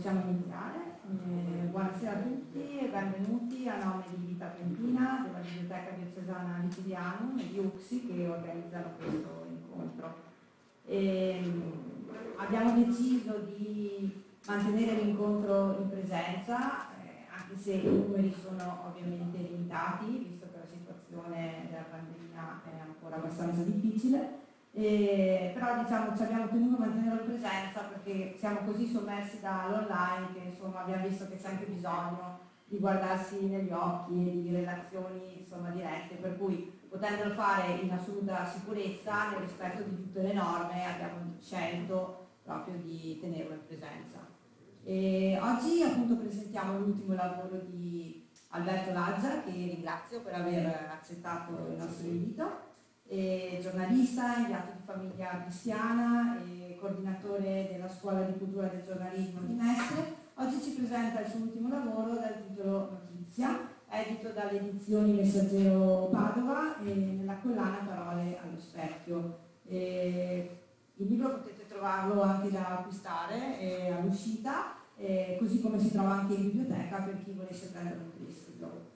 possiamo iniziare. Eh, buonasera a tutti e benvenuti a nome di Vita Trentina, della Biblioteca Diocesana Liquidiano e di UXI che organizzano questo incontro. E, abbiamo deciso di mantenere l'incontro in presenza, eh, anche se i numeri sono ovviamente limitati, visto che la situazione della pandemia è ancora abbastanza difficile e, però diciamo ci abbiamo tenuto a mantenere in presenza perché siamo così sommersi dall'online che insomma abbiamo visto che c'è anche bisogno di guardarsi negli occhi e di relazioni insomma, dirette, per cui potendolo fare in assoluta sicurezza nel rispetto di tutte le norme abbiamo scelto proprio di tenerlo in presenza. E oggi appunto presentiamo l'ultimo lavoro di Alberto Laggia che ringrazio per aver accettato il nostro invito giornalista, inviato di famiglia cristiana e coordinatore della Scuola di Cultura del Giornalismo di Mestre. Oggi ci presenta il suo ultimo lavoro dal titolo Notizia, edito dalle edizioni Messaggero Padova e nella collana Parole allo specchio. E il libro potete trovarlo anche da acquistare eh, all'uscita, eh, così come si trova anche in biblioteca per chi volesse prendere un prestito.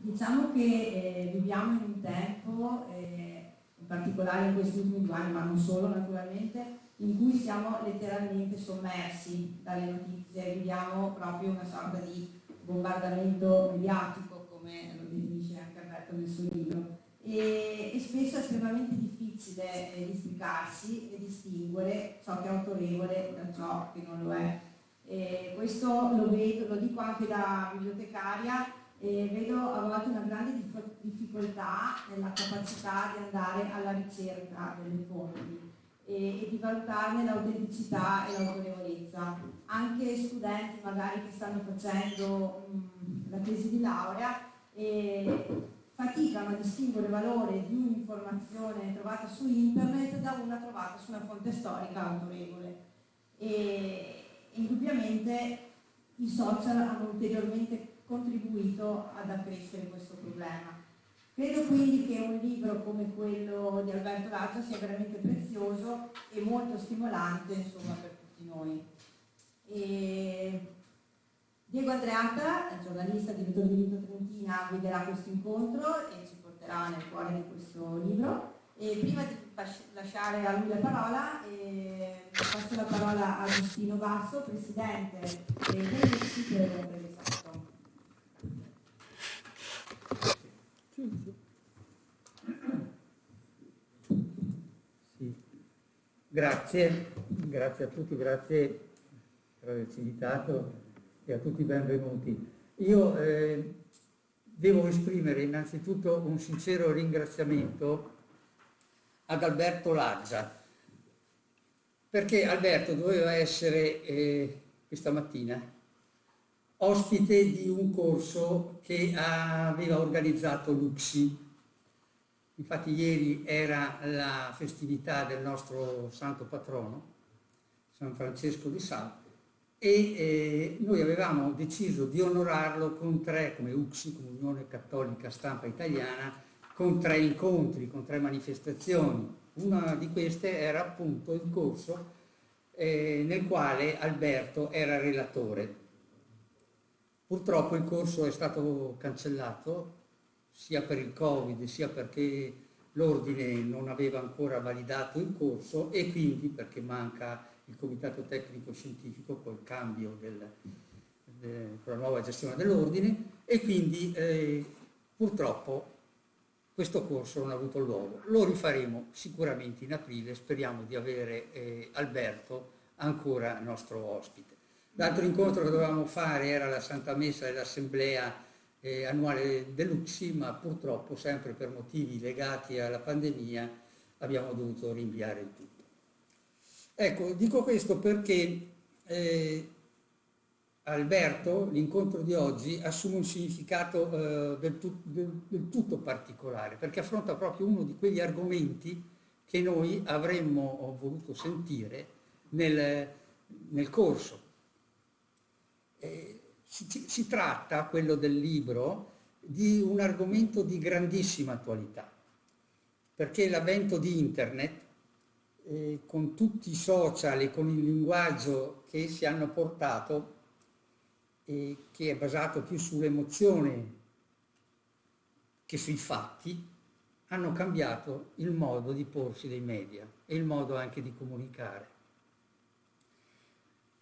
Diciamo che eh, viviamo in un tempo, eh, in particolare in questi ultimi due anni, ma non solo naturalmente, in cui siamo letteralmente sommersi dalle notizie, viviamo proprio una sorta di bombardamento mediatico, come lo definisce anche Alberto nel suo libro, e, e spesso è estremamente difficile eh, districarsi e distinguere ciò che è autorevole da ciò che non lo è. E questo lo, vedo, lo dico anche da bibliotecaria, e vedo a volte una grande difficoltà nella capacità di andare alla ricerca delle fonti e, e di valutarne l'autenticità e l'autorevolezza. Anche studenti magari che stanno facendo mh, la tesi di laurea e faticano a distinguere il valore di un'informazione trovata su internet da una trovata su una fonte storica autorevole. E indubbiamente i social hanno ulteriormente contribuito ad accrescere questo problema. Credo quindi che un libro come quello di Alberto Lazio sia veramente prezioso e molto stimolante insomma, per tutti noi. E Diego Andreatta, giornalista, direttore di Vito Trentina, guiderà questo incontro e ci porterà nel cuore di questo libro. E prima di lasciare a lui la parola, eh, passo la parola a Agostino Basso, presidente del sito per Sì. Grazie, grazie a tutti, grazie per averci invitato e a tutti benvenuti. Io eh, devo esprimere innanzitutto un sincero ringraziamento ad Alberto Laggia, perché Alberto doveva essere eh, questa mattina ospite di un corso che aveva organizzato Luxi. Infatti ieri era la festività del nostro santo patrono, San Francesco di Sal, e eh, noi avevamo deciso di onorarlo con tre, come UXI, come Unione Cattolica Stampa Italiana, con tre incontri, con tre manifestazioni. Una di queste era appunto il corso eh, nel quale Alberto era relatore Purtroppo il corso è stato cancellato sia per il Covid sia perché l'ordine non aveva ancora validato il corso e quindi perché manca il comitato tecnico scientifico col cambio del, de, con la nuova gestione dell'ordine e quindi eh, purtroppo questo corso non ha avuto luogo. Lo rifaremo sicuramente in aprile, speriamo di avere eh, Alberto ancora nostro ospite. L'altro incontro che dovevamo fare era la Santa Messa dell'Assemblea eh, annuale dell'UCSI, ma purtroppo sempre per motivi legati alla pandemia abbiamo dovuto rinviare il tutto. Ecco, dico questo perché eh, Alberto, l'incontro di oggi, assume un significato eh, del, tu, del, del, tutto particolare, perché affronta proprio uno di quegli argomenti che noi avremmo voluto sentire nel, nel corso eh, si, si tratta, quello del libro, di un argomento di grandissima attualità, perché l'avvento di internet eh, con tutti i social e con il linguaggio che si hanno portato, eh, che è basato più sull'emozione che sui fatti, hanno cambiato il modo di porsi dei media e il modo anche di comunicare.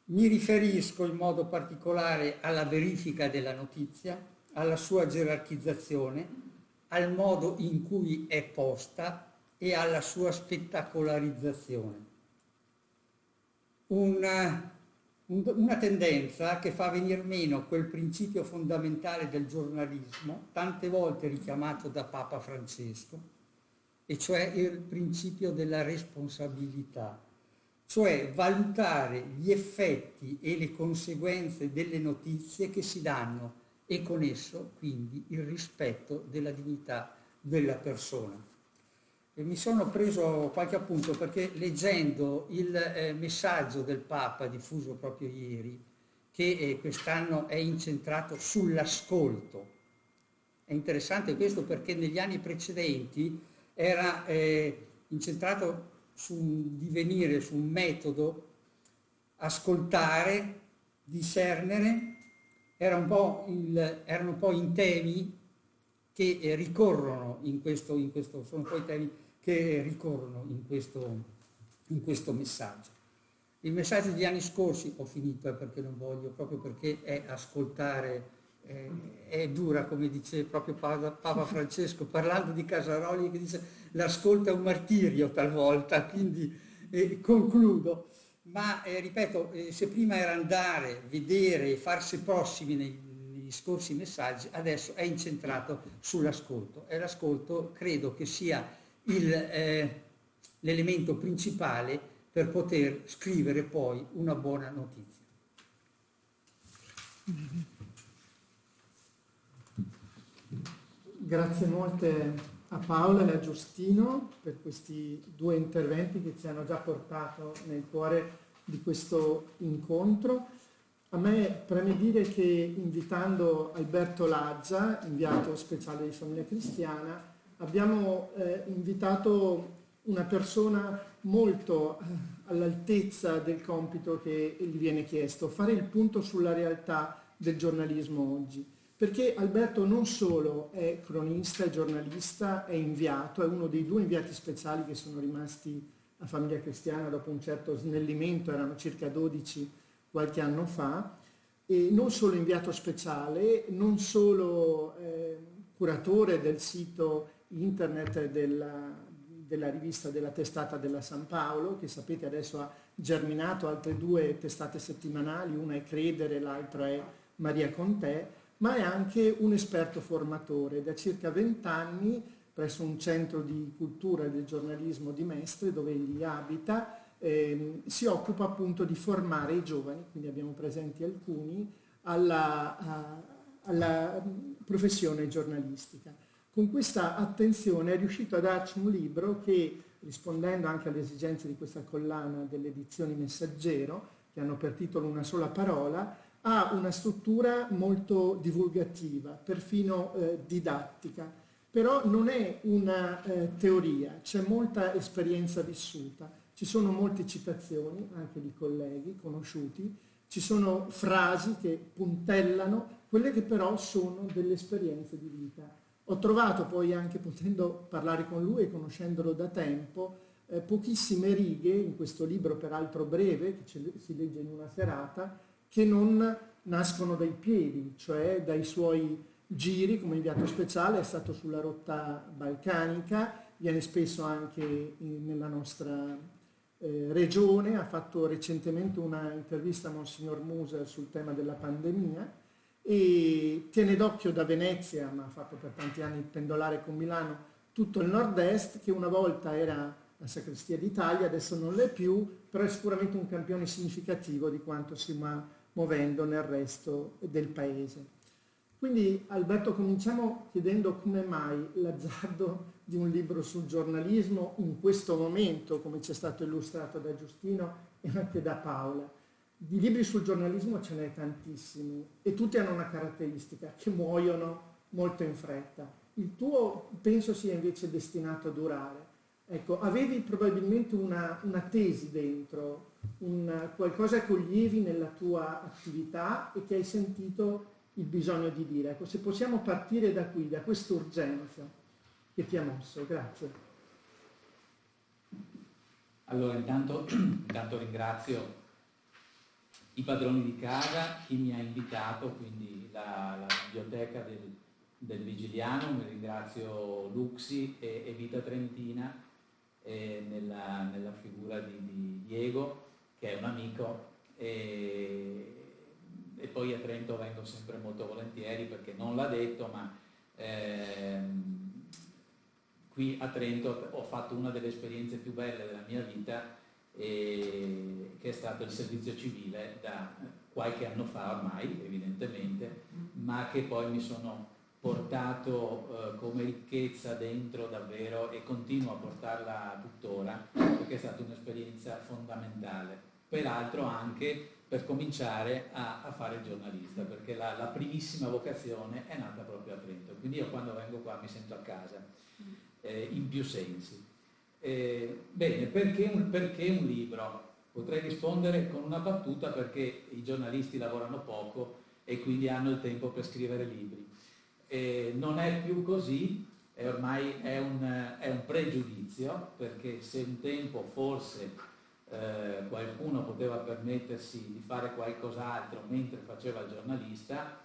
Mi riferisco in modo particolare alla verifica della notizia, alla sua gerarchizzazione, al modo in cui è posta e alla sua spettacolarizzazione. Una, una tendenza che fa venire meno quel principio fondamentale del giornalismo, tante volte richiamato da Papa Francesco, e cioè il principio della responsabilità, cioè valutare gli effetti e le conseguenze delle notizie che si danno e con esso quindi il rispetto della dignità della persona. E mi sono preso qualche appunto perché leggendo il eh, messaggio del Papa diffuso proprio ieri, che eh, quest'anno è incentrato sull'ascolto, è interessante questo perché negli anni precedenti era eh, incentrato su un divenire, su un metodo, ascoltare, discernere, era un il, erano poi i temi che ricorrono in questo, in questo, sono poi temi che ricorrono in questo, in questo messaggio. Il messaggio degli anni scorsi, ho finito eh, perché non voglio, proprio perché è ascoltare, eh, è dura, come dice proprio Papa, Francesco, parlando di Casaroli, che dice l'ascolto è un martirio talvolta, quindi eh, concludo ma eh, ripeto, eh, se prima era andare, vedere e farsi prossimi nei, negli scorsi messaggi, adesso è incentrato sull'ascolto e l'ascolto credo che sia eh, l'elemento principale per poter scrivere poi una buona notizia. Grazie molte a Paola e a Giustino per questi due interventi che ci hanno già portato nel cuore di questo incontro. A me preme dire che invitando Alberto Laggia, inviato speciale di Famiglia Cristiana, abbiamo eh, invitato una persona molto eh, all'altezza del compito che gli viene chiesto, fare il punto sulla realtà del giornalismo oggi perché Alberto non solo è cronista e giornalista, è inviato, è uno dei due inviati speciali che sono rimasti a Famiglia Cristiana dopo un certo snellimento, erano circa 12 qualche anno fa, e non solo inviato speciale, non solo eh, curatore del sito internet della, della rivista della testata della San Paolo, che sapete adesso ha germinato altre due testate settimanali, una è Credere, l'altra è Maria con te, ma è anche un esperto formatore. Da circa vent'anni presso un centro di cultura e del giornalismo di Mestre, dove egli abita, eh, si occupa appunto di formare i giovani, quindi abbiamo presenti alcuni, alla, a, alla professione giornalistica. Con questa attenzione è riuscito a darci un libro che, rispondendo anche alle esigenze di questa collana delle edizioni Messaggero, che hanno per titolo una sola parola, ha una struttura molto divulgativa, perfino eh, didattica, però non è una eh, teoria, c'è molta esperienza vissuta, ci sono molte citazioni anche di colleghi conosciuti, ci sono frasi che puntellano quelle che però sono delle esperienze di vita. Ho trovato poi anche potendo parlare con lui e conoscendolo da tempo, eh, pochissime righe in questo libro peraltro breve, che si legge in una serata, che non nascono dai piedi, cioè dai suoi giri come inviato speciale, è stato sulla rotta balcanica, viene spesso anche nella nostra eh, regione, ha fatto recentemente una intervista a Monsignor Muser sul tema della pandemia e tiene d'occhio da Venezia, ma ha fatto per tanti anni pendolare con Milano, tutto il nord-est che una volta era la sacrestia d'Italia, adesso non l'è più, però è sicuramente un campione significativo di quanto si ma muovendo nel resto del paese. Quindi Alberto cominciamo chiedendo come mai l'azzardo di un libro sul giornalismo in questo momento, come ci è stato illustrato da Giustino e anche da Paola. Di libri sul giornalismo ce n'è tantissimi e tutti hanno una caratteristica, che muoiono molto in fretta. Il tuo penso sia invece destinato a durare. Ecco, avevi probabilmente una, una tesi dentro, un, qualcosa che coglievi nella tua attività e che hai sentito il bisogno di dire. Ecco, se possiamo partire da qui, da questa urgenza che ti ha mosso. Grazie. Allora, intanto, intanto ringrazio i padroni di casa, chi mi ha invitato, quindi la, la biblioteca del, del, Vigiliano, mi ringrazio Luxi e, e Vita Trentina eh, nella, nella, figura di, di, Diego, che è un amico, e, e, poi a Trento vengo sempre molto volentieri perché non l'ha detto, ma eh, qui a Trento ho fatto una delle esperienze più belle della mia vita e, che è stato il servizio civile da qualche anno fa ormai, evidentemente, ma che poi mi sono portato eh, come ricchezza dentro davvero e continuo a portarla tuttora perché è stata un'esperienza fondamentale. Peraltro anche per cominciare a, a fare giornalista, perché la, la, primissima vocazione è nata proprio a Trento. Quindi io quando vengo qua mi sento a casa, eh, in più sensi. Eh, bene, perché un, perché un libro? Potrei rispondere con una battuta perché i giornalisti lavorano poco e quindi hanno il tempo per scrivere libri. Eh, non è più così, è ormai è un, è un, pregiudizio, perché se un tempo forse eh, qualcuno poteva permettersi di fare qualcos'altro mentre faceva il giornalista,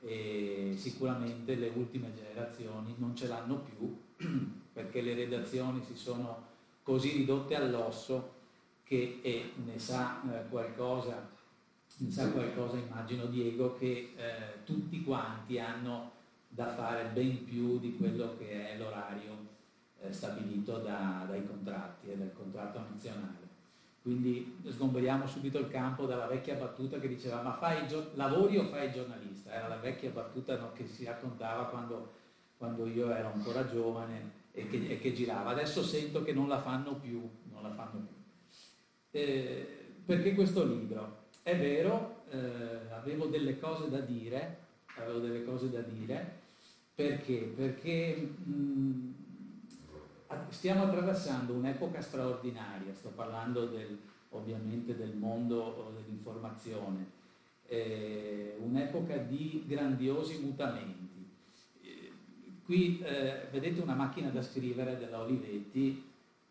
eh, sicuramente le ultime generazioni non ce l'hanno più perché le redazioni si sono così ridotte all'osso che ne sa eh, qualcosa, ne sa qualcosa immagino Diego, che eh, tutti quanti hanno da fare ben più di quello che è l'orario eh, stabilito da, dai contratti e dal contratto nazionale. Quindi sgomberiamo subito il campo dalla vecchia battuta che diceva ma fai lavori o fai giornalista? Era la vecchia battuta no, che si raccontava quando, quando io ero ancora giovane e che, e che, girava. Adesso sento che non la fanno più, la fanno più. Eh, perché questo libro? È vero, eh, avevo delle cose da dire, avevo delle cose da dire, perché? Perché mh, stiamo attraversando un'epoca straordinaria, sto parlando del, ovviamente del mondo dell'informazione, eh, un'epoca di grandiosi mutamenti. Qui eh, vedete una macchina da scrivere della Olivetti,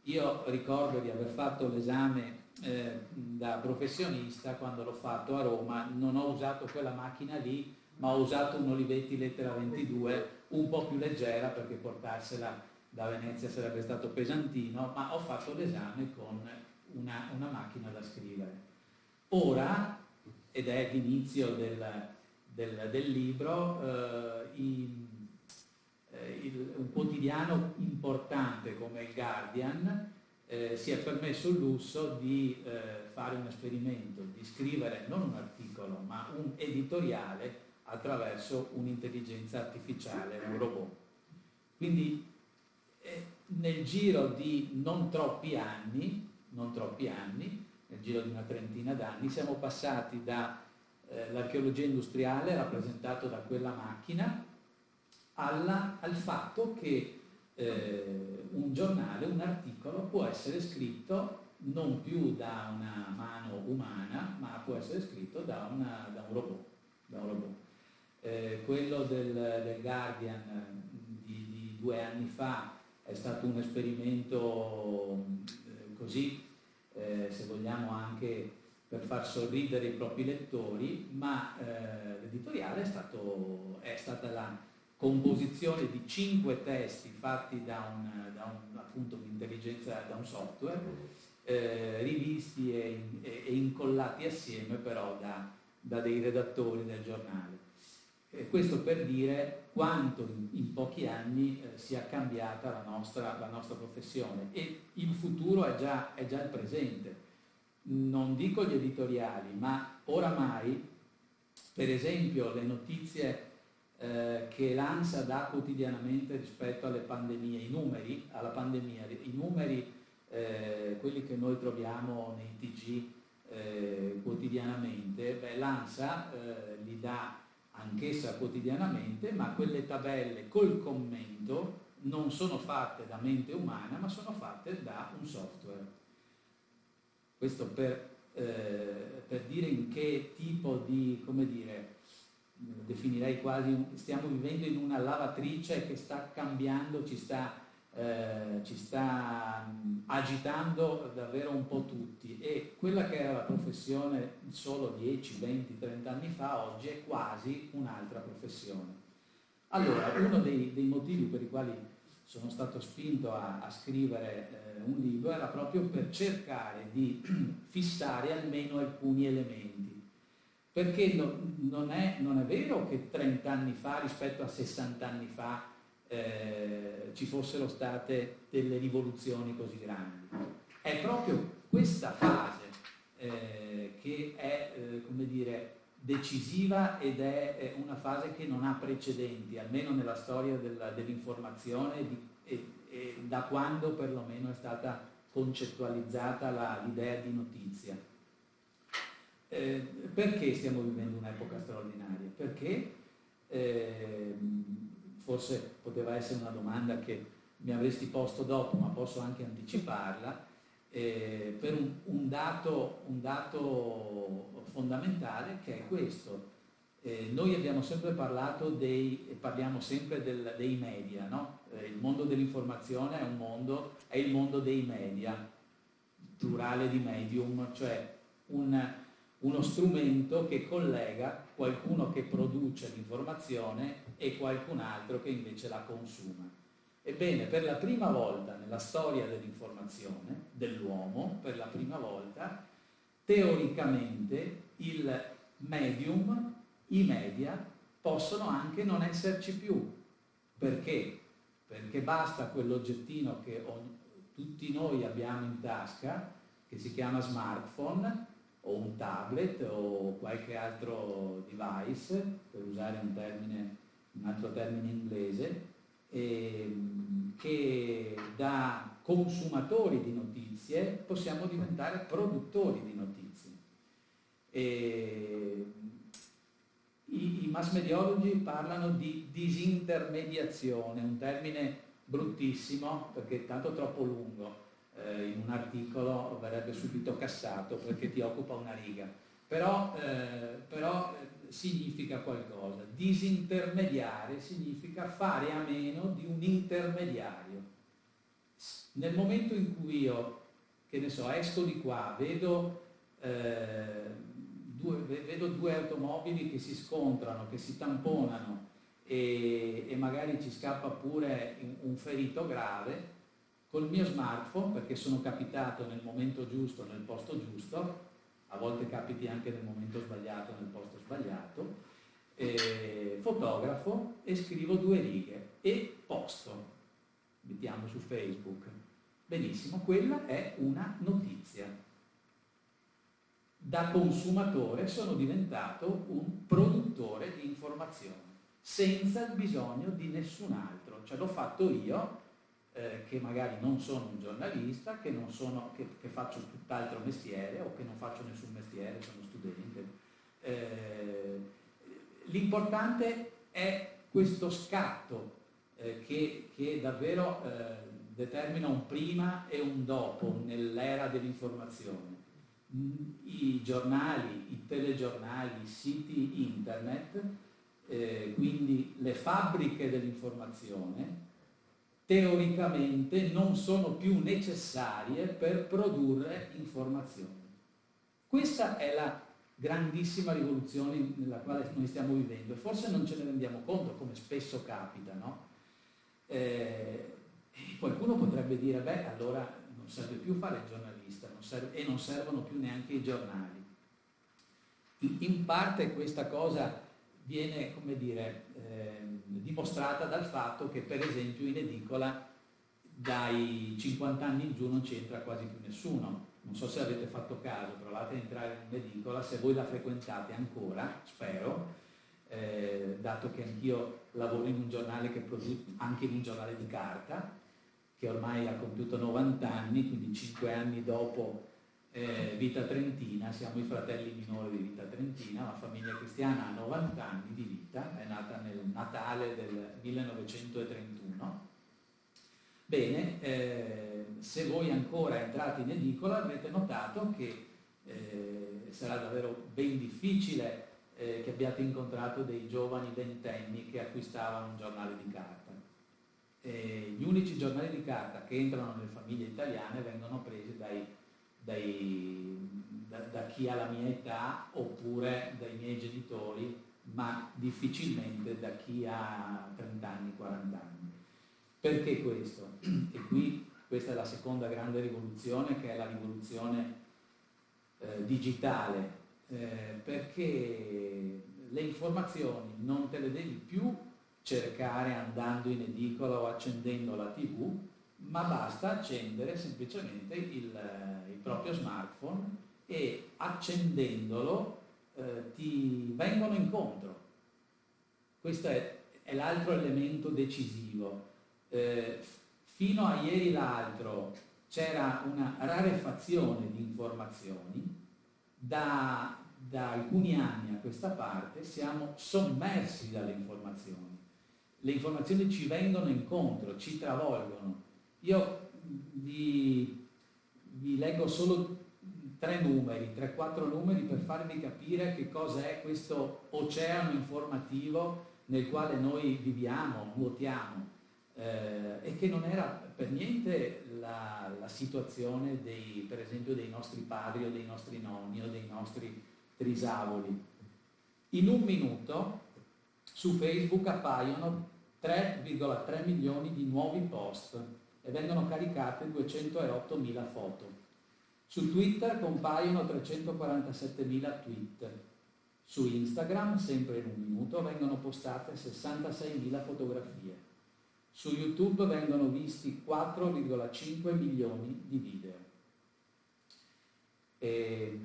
io ricordo di aver fatto l'esame eh, da professionista quando l'ho fatto a Roma, non ho usato quella macchina lì, ma ho usato un Olivetti lettera 22 un po' più leggera perché portarsela da Venezia sarebbe stato pesantino, ma ho fatto l'esame con una, una, macchina da scrivere. Ora, ed è l'inizio del, del, del libro, eh, i, eh, il, un quotidiano importante come il Guardian eh, si è permesso il lusso di eh, fare un esperimento, di scrivere non un articolo ma un editoriale attraverso un'intelligenza artificiale, un robot. Quindi eh, nel giro di non troppi anni, non troppi anni, nel giro di una trentina d'anni, siamo passati dall'archeologia eh, industriale rappresentato da quella macchina alla, al fatto che eh, un giornale, un articolo può essere scritto non più da una mano umana, ma può essere scritto da, una, da un robot. Da un robot. Eh, quello del, del Guardian di, di, due anni fa è stato un esperimento eh, così, eh, se vogliamo anche per far sorridere i propri lettori, ma eh, l'editoriale è, è stata la, composizione di cinque testi fatti da un, da un appunto un'intelligenza, da un software, eh, rivisti e, e, incollati assieme però da, da dei redattori del giornale. Eh, questo per dire quanto in, in pochi anni eh, sia cambiata la nostra, la nostra, professione e il futuro è già, è già il presente. Non dico gli editoriali, ma oramai, per esempio, le notizie eh, che l'ANSA dà quotidianamente rispetto alle pandemie, i numeri, alla pandemia, i numeri, eh, quelli che noi troviamo nei TG eh, quotidianamente, l'ANSA eh, li dà anch'essa quotidianamente, ma quelle tabelle col commento non sono fatte da mente umana, ma sono fatte da un software. Questo per, eh, per dire in che tipo di, come dire, definirei quasi, stiamo vivendo in una lavatrice che sta cambiando, ci sta, eh, ci sta agitando davvero un po' tutti e quella che era la professione solo 10, 20, 30 anni fa oggi è quasi un'altra professione. Allora, uno dei, dei, motivi per i quali sono stato spinto a, a scrivere eh, un libro era proprio per cercare di fissare almeno alcuni elementi perché no, non, è, non, è, vero che 30 anni fa rispetto a 60 anni fa eh, ci fossero state delle rivoluzioni così grandi. È proprio questa fase eh, che è, eh, come dire, decisiva ed è una fase che non ha precedenti, almeno nella storia dell'informazione e, e, da quando perlomeno è stata concettualizzata l'idea di notizia. Eh, perché stiamo vivendo un'epoca straordinaria? Perché eh, forse poteva essere una domanda che mi avresti posto dopo, ma posso anche anticiparla, eh, per un, un, dato, un, dato, fondamentale che è questo. Eh, noi abbiamo sempre parlato dei, parliamo sempre del, dei media, no? Eh, il mondo dell'informazione è, è il mondo dei media, plurale di medium, cioè un, uno strumento che collega qualcuno che produce l'informazione e qualcun altro che invece la consuma. Ebbene, per la prima volta nella storia dell'informazione, dell'uomo, per la prima volta, teoricamente il medium, i media, possono anche non esserci più. Perché? Perché basta quell'oggettino che tutti noi abbiamo in tasca, che si chiama smartphone, o un tablet o qualche altro device, per usare un, termine, un altro termine inglese, ehm, che da consumatori di notizie possiamo diventare produttori di notizie. E i, I mass mediologi parlano di disintermediazione, un termine bruttissimo perché è tanto troppo lungo, eh, in un articolo verrebbe subito cassato perché ti occupa una riga, però, eh, però eh, significa qualcosa. Disintermediare significa fare a meno di un intermediario. Nel momento in cui io, che ne so, esco di qua, vedo, eh, due, vedo due automobili che si scontrano, che si tamponano e, e magari ci scappa pure un ferito grave, col mio smartphone, perché sono capitato nel momento giusto, nel posto giusto, a volte capiti anche nel momento sbagliato, nel posto sbagliato, eh, fotografo e scrivo due righe e posto, mettiamo su Facebook. Benissimo, quella è una notizia. Da consumatore sono diventato un produttore di informazioni, senza il bisogno di nessun altro, cioè l'ho fatto io eh, che magari non sono un giornalista, che, sono, che, che, faccio tutt'altro mestiere o che non faccio nessun mestiere, sono studente. Eh, l'importante è questo scatto eh, che, che, davvero eh, determina un prima e un dopo nell'era dell'informazione. I giornali, i telegiornali, i siti internet, eh, quindi le fabbriche dell'informazione, teoricamente non sono più necessarie per produrre informazioni. Questa è la grandissima rivoluzione nella quale noi stiamo vivendo e forse non ce ne rendiamo conto come spesso capita, no? Eh, qualcuno potrebbe dire, beh, allora non serve più fare il giornalista non serve, e non servono più neanche i giornali. In, in parte questa cosa viene, come dire, eh, dimostrata dal fatto che per esempio in edicola dai 50 anni in giù non c'entra quasi più nessuno. Non so se avete fatto caso, provate a entrare in un'edicola, se voi la frequentate ancora, spero, eh, dato che anch'io lavoro in un giornale che produce, anche in un giornale di carta, che ormai ha compiuto 90 anni, quindi 5 anni dopo eh, Vita Trentina, siamo i fratelli minori di Vita Trentina, una famiglia cristiana ha 90 anni di vita, è nata nel Natale del 1931 Bene, eh, se voi ancora entrate in edicola avrete notato che eh, sarà davvero ben difficile eh, che abbiate incontrato dei giovani ventenni che acquistavano un giornale di carta. gli unici giornali di carta che entrano nelle famiglie italiane vengono presi dai, dai, da, da chi ha la mia età oppure dai miei genitori, ma difficilmente da chi ha 30 anni, 40 anni. Perché questo? E qui questa è la seconda grande rivoluzione che è la rivoluzione eh, digitale, eh, perché le informazioni non te le devi più cercare andando in edicola o accendendo la tv, ma basta accendere semplicemente il, eh, il proprio smartphone e accendendolo eh, ti vengono incontro. Questo è, è l'altro elemento decisivo. Eh, fino a ieri l'altro c'era una rarefazione di informazioni, da, da alcuni anni a questa parte siamo sommersi dalle informazioni. Le informazioni ci vengono incontro, ci travolgono. Io vi, vi leggo solo tre numeri, tre, quattro numeri per farvi capire che cosa è questo oceano informativo nel quale noi viviamo, nuotiamo eh, e che non era per niente la, la, situazione dei, per esempio dei nostri padri o dei nostri nonni o dei nostri trisavoli. In un minuto su Facebook appaiono 3,3 milioni di nuovi post e vengono caricate 208.000 foto. Su Twitter compaiono 347.000 tweet. Su Instagram, sempre in un minuto, vengono postate 66.000 fotografie. Su YouTube vengono visti 4,5 milioni di video. E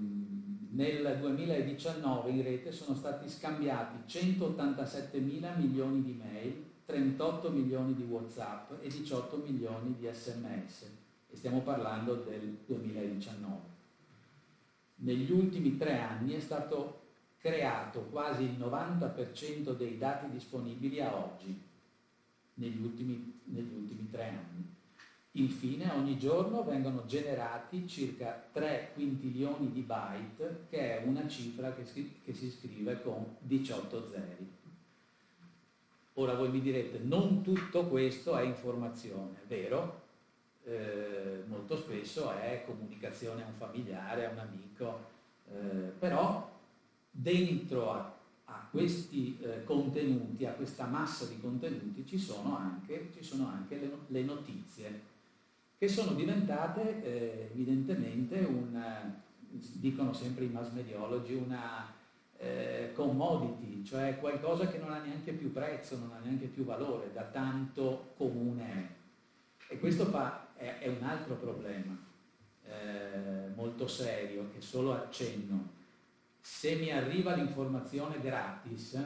nel 2019 in rete sono stati scambiati 187 mila milioni di mail, 38 milioni di Whatsapp e 18 milioni di sms e stiamo parlando del 2019. Negli ultimi tre anni è stato creato quasi il 90% dei dati disponibili a oggi negli ultimi, negli ultimi tre anni. Infine ogni giorno vengono generati circa 3 quintilioni di byte, che è una cifra che che si scrive con 18 zeri. Ora voi mi direte, non tutto questo è informazione, vero? Eh, molto spesso è comunicazione a un familiare, a un amico, eh, però dentro a a questi eh, contenuti, a questa massa di contenuti, ci sono anche, ci sono anche le, le, notizie, che sono diventate eh, evidentemente un, dicono sempre i mass mediologi, una eh, commodity, cioè qualcosa che non ha neanche più prezzo, non ha neanche più valore, da tanto comune è. E questo fa, è, è un altro problema eh, molto serio, che solo accenno se mi arriva l'informazione gratis,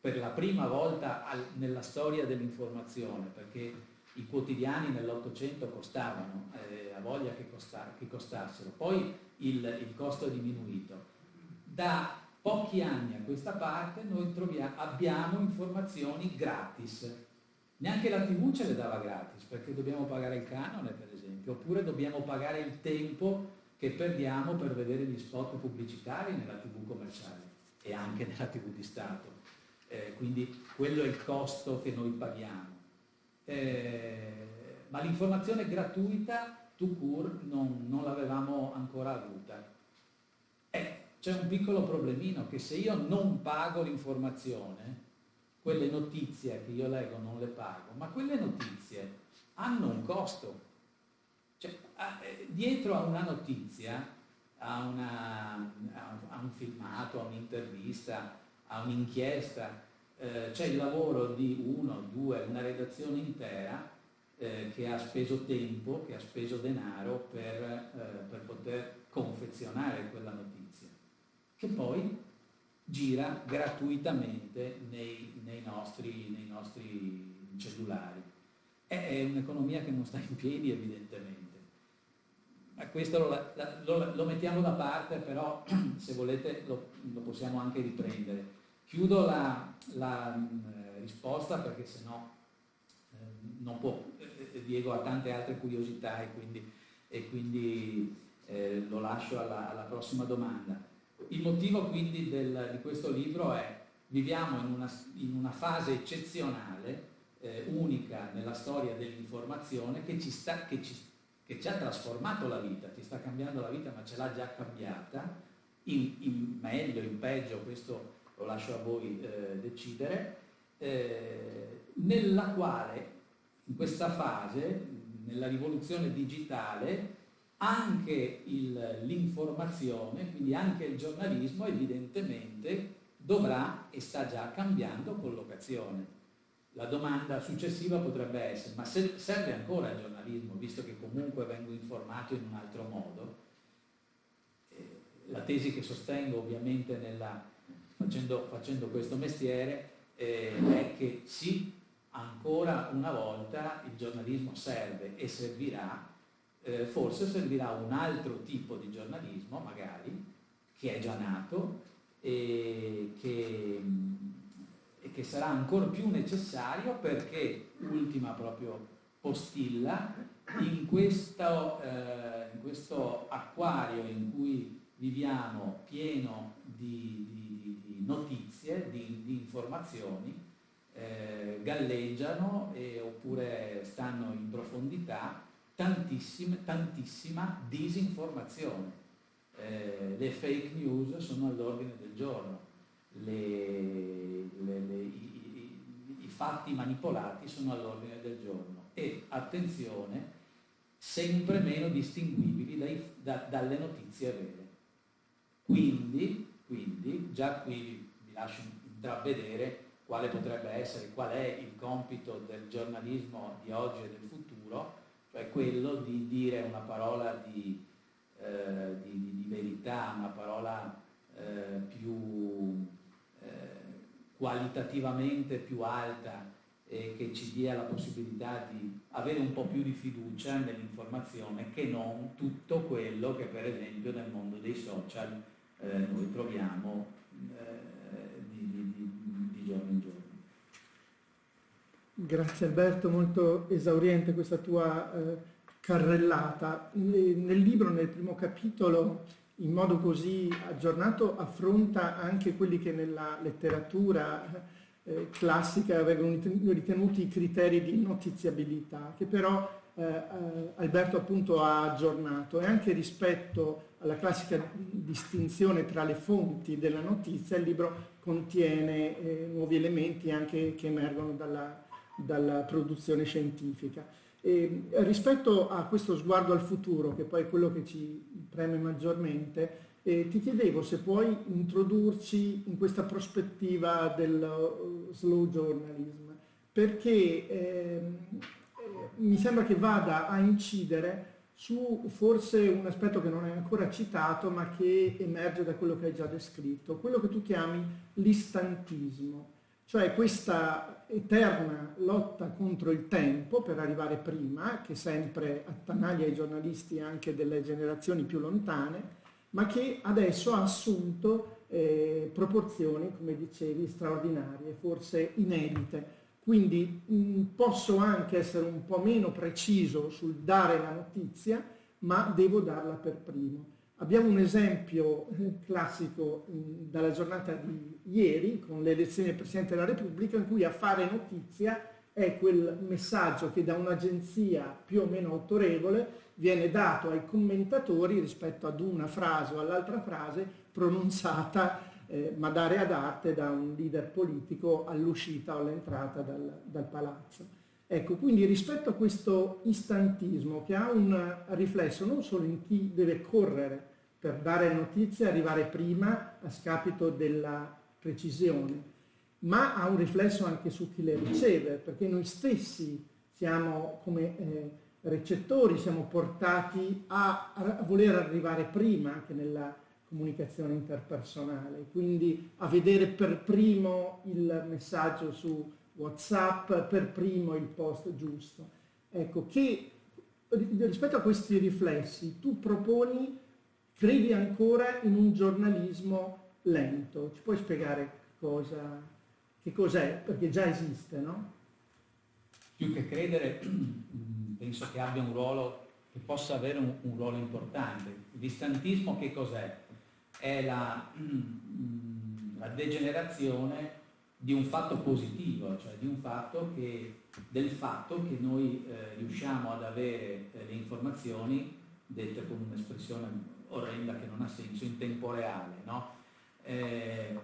per la prima volta al, nella storia dell'informazione, perché i quotidiani nell'Ottocento costavano, eh, a voglia che, costa, che, costassero, poi il, il, costo è diminuito. Da pochi anni a questa parte noi troviamo, abbiamo informazioni gratis. Neanche la TV ce le dava gratis, perché dobbiamo pagare il canone, per esempio, oppure dobbiamo pagare il tempo che perdiamo per vedere gli spot pubblicitari nella tv commerciale e anche nella tv di Stato. Eh, quindi quello è il costo che noi paghiamo. Eh, ma l'informazione gratuita, to cure, non, non l'avevamo ancora avuta. C'è un piccolo problemino che se io non pago l'informazione, quelle notizie che io leggo non le pago, ma quelle notizie hanno un costo. Cioè, eh, dietro a una notizia, a, una, a, un filmato, a un'intervista, a un'inchiesta, eh, c'è il lavoro di uno, due, una redazione intera eh, che ha speso tempo, che ha speso denaro per, eh, per poter confezionare quella notizia, che poi gira gratuitamente nei, nei, nostri, nei nostri cellulari. È un'economia che non sta in piedi evidentemente questo lo, lo, lo, mettiamo da parte, però se volete lo, lo possiamo anche riprendere. Chiudo la, la eh, risposta perché sennò eh, non può. Eh, Diego ha tante altre curiosità e quindi, e quindi eh, lo lascio alla, alla, prossima domanda. Il motivo quindi del, di questo libro è viviamo in una, in una fase eccezionale, eh, unica nella storia dell'informazione che ci, sta, che, ci, che ci ha trasformato la vita, ci sta cambiando la vita ma ce l'ha già cambiata, in, in meglio, in peggio, questo lo lascio a voi eh, decidere, eh, nella quale in questa fase, nella rivoluzione digitale, anche l'informazione, quindi anche il giornalismo evidentemente dovrà e sta già cambiando collocazione. La domanda successiva potrebbe essere, ma se serve ancora il giornalismo, visto che comunque vengo informato in un altro modo? Eh, la tesi che sostengo ovviamente nella, facendo, facendo, questo mestiere eh, è che sì, ancora una volta il giornalismo serve e servirà, eh, forse servirà un altro tipo di giornalismo magari, che è già nato e che, e che sarà ancora più necessario perché, ultima proprio postilla, in questo, eh, in questo acquario in cui viviamo pieno di, di, di notizie, di, di informazioni, eh, galleggiano e, oppure stanno in profondità tantissima disinformazione. Eh, le fake news sono all'ordine del giorno, le, le, le, i, i, i fatti manipolati sono all'ordine del giorno e attenzione, sempre meno distinguibili dai, da, dalle notizie vere. Quindi, quindi, già qui vi lascio intravedere quale potrebbe essere, qual è il compito del giornalismo di oggi e del futuro, cioè quello di dire una parola di, eh, di, di verità, una parola eh, più eh, qualitativamente più alta e che ci dia la possibilità di avere un po' più di fiducia nell'informazione che non tutto quello che per esempio nel mondo dei social eh, noi troviamo giorno in giorno. Grazie Alberto, molto esauriente questa tua eh, carrellata. Nel libro, nel primo capitolo, in modo così aggiornato, affronta anche quelli che nella letteratura eh, classica vengono ritenuti i criteri di notiziabilità, che però eh, eh, Alberto appunto ha aggiornato e anche rispetto alla classica distinzione tra le fonti della notizia, il libro contiene eh, nuovi elementi anche che emergono dalla, dalla produzione scientifica. E rispetto a questo sguardo al futuro, che poi è quello che ci preme maggiormente, eh, ti chiedevo se puoi introdurci in questa prospettiva del uh, slow journalism, perché eh, mi sembra che vada a incidere su forse un aspetto che non è ancora citato ma che emerge da quello che hai già descritto, quello che tu chiami l'istantismo, cioè questa eterna lotta contro il tempo per arrivare prima, che sempre attanaglia i giornalisti anche delle generazioni più lontane, ma che adesso ha assunto eh, proporzioni, come dicevi, straordinarie, forse inedite quindi mh, mm, posso anche essere un po' meno preciso sul dare la notizia, ma devo darla per primo. Abbiamo un esempio classico mm, dalla giornata di ieri, con le elezioni del Presidente della Repubblica, in cui a fare notizia è quel messaggio che da un'agenzia più o meno autorevole viene dato ai commentatori rispetto ad una frase o all'altra frase pronunciata eh, ma dare ad arte da un leader politico all'uscita o all'entrata dal, dal palazzo. Ecco, quindi rispetto a questo istantismo che ha un riflesso non solo in chi deve correre per dare notizie arrivare prima a scapito della precisione, ma ha un riflesso anche su chi le riceve, perché noi stessi siamo come eh, recettori, siamo portati a, a voler arrivare prima anche nella comunicazione interpersonale, quindi a vedere per primo il messaggio su WhatsApp, per primo il post giusto. Ecco, che rispetto a questi riflessi tu proponi, credi ancora in un giornalismo lento. Ci puoi spiegare cosa, che cos'è? Perché già esiste, no? più che credere, penso che abbia un ruolo, che possa avere un, un ruolo importante. L'istantismo che cos'è? È la, la degenerazione di un fatto positivo, cioè di un fatto che, del fatto che noi eh, riusciamo ad avere eh, le informazioni, dette con un'espressione orrenda che non ha senso, in tempo reale. No? Eh,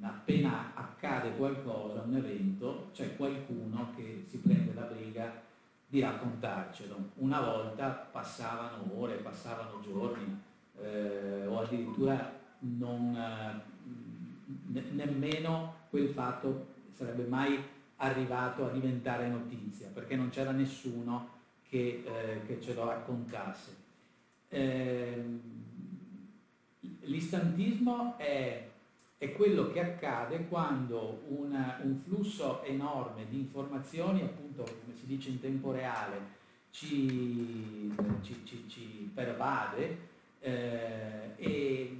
appena accade qualcosa, un evento, c'è qualcuno che si prende la briga di raccontarcelo. Una volta passavano ore, passavano giorni eh, o addirittura non, eh, nemmeno quel fatto sarebbe mai arrivato a diventare notizia, perché non c'era nessuno che, eh, che ce lo raccontasse. Eh, l'istantismo è, è, quello che accade quando una, un flusso enorme di informazioni, appunto come si dice in tempo reale, ci, ci, ci, ci pervade eh, e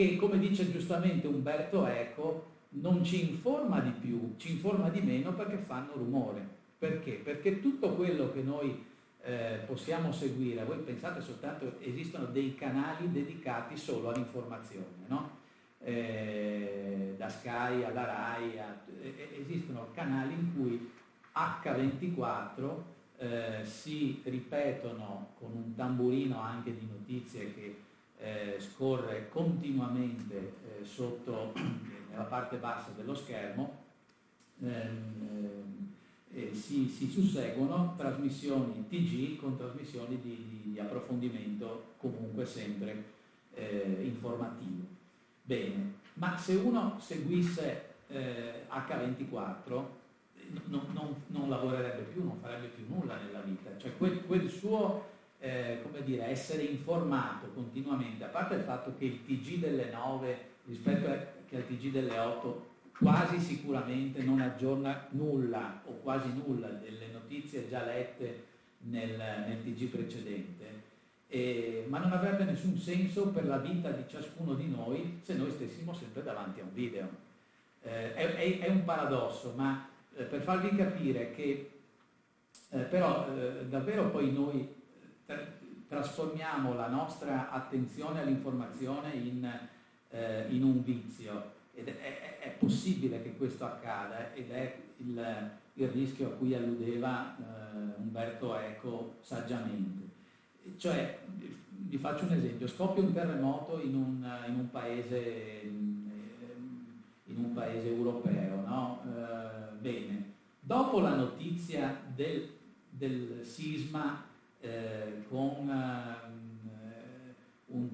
che, come dice giustamente Umberto Eco, non ci informa di più, ci informa di meno perché fanno rumore. Perché? Perché tutto quello che noi eh, possiamo seguire, voi pensate soltanto, esistono dei canali dedicati solo all'informazione, no? eh, da Sky alla RAI, a, eh, esistono canali in cui H24 eh, si ripetono con un tamburino anche di notizie che eh, scorre continuamente eh, sotto nella parte bassa dello schermo, eh, si, si, susseguono trasmissioni TG con trasmissioni di, di, di approfondimento comunque sempre eh, informativo. Bene, ma se uno seguisse H24 non, non, non, lavorerebbe più, non farebbe più nulla nella vita, cioè quel, quel suo eh, come dire, essere informato continuamente, a parte il fatto che il TG delle 9 rispetto a, che al TG delle 8 quasi sicuramente non aggiorna nulla o quasi nulla delle notizie già lette nel, nel TG precedente, eh, ma non avrebbe nessun senso per la vita di ciascuno di noi se noi stessimo sempre davanti a un video. Eh, è, è, è, un paradosso, ma eh, per farvi capire che eh, però eh, davvero poi noi trasformiamo la nostra attenzione all'informazione in, eh, in un vizio ed è, è, possibile che questo accada ed è il, il rischio a cui alludeva eh, Umberto Eco saggiamente. Cioè, vi faccio un esempio, scoppia un terremoto in un, in un, paese, in un paese, europeo, no? eh, bene, dopo la notizia del, del sisma eh, con un, un,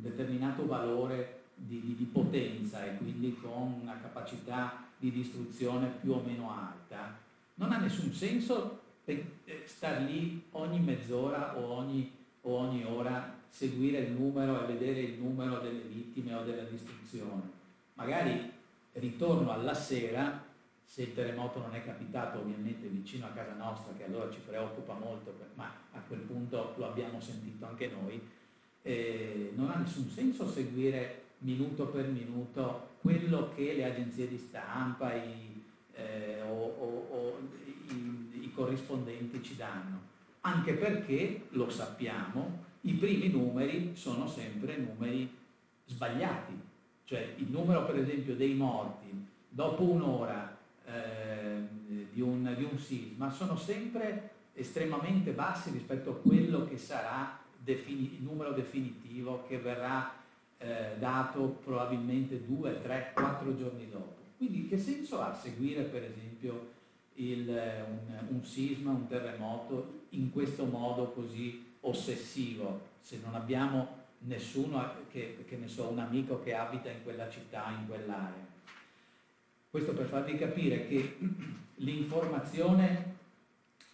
determinato valore di, di, di, potenza e quindi con una capacità di distruzione più o meno alta, non ha nessun senso eh, star lì ogni mezz'ora o ogni, o ogni ora seguire il numero e vedere il numero delle vittime o della distruzione. Magari ritorno alla sera se il terremoto non è capitato ovviamente vicino a casa nostra, che allora ci preoccupa molto, ma a quel punto lo abbiamo sentito anche noi, eh, non ha nessun senso seguire minuto per minuto quello che le agenzie di stampa i, eh, o, o, o i, i corrispondenti ci danno, anche perché, lo sappiamo, i primi numeri sono sempre numeri sbagliati, cioè il numero per esempio dei morti dopo un'ora eh, di, un, di, un, sisma sono sempre estremamente bassi rispetto a quello che sarà defini, il numero definitivo che verrà eh, dato probabilmente due, tre, quattro giorni dopo. Quindi che senso ha seguire per esempio il, un, un sisma, un terremoto in questo modo così ossessivo se non abbiamo nessuno che, che ne so, un amico che abita in quella città, in quell'area. Questo per farvi capire che l'informazione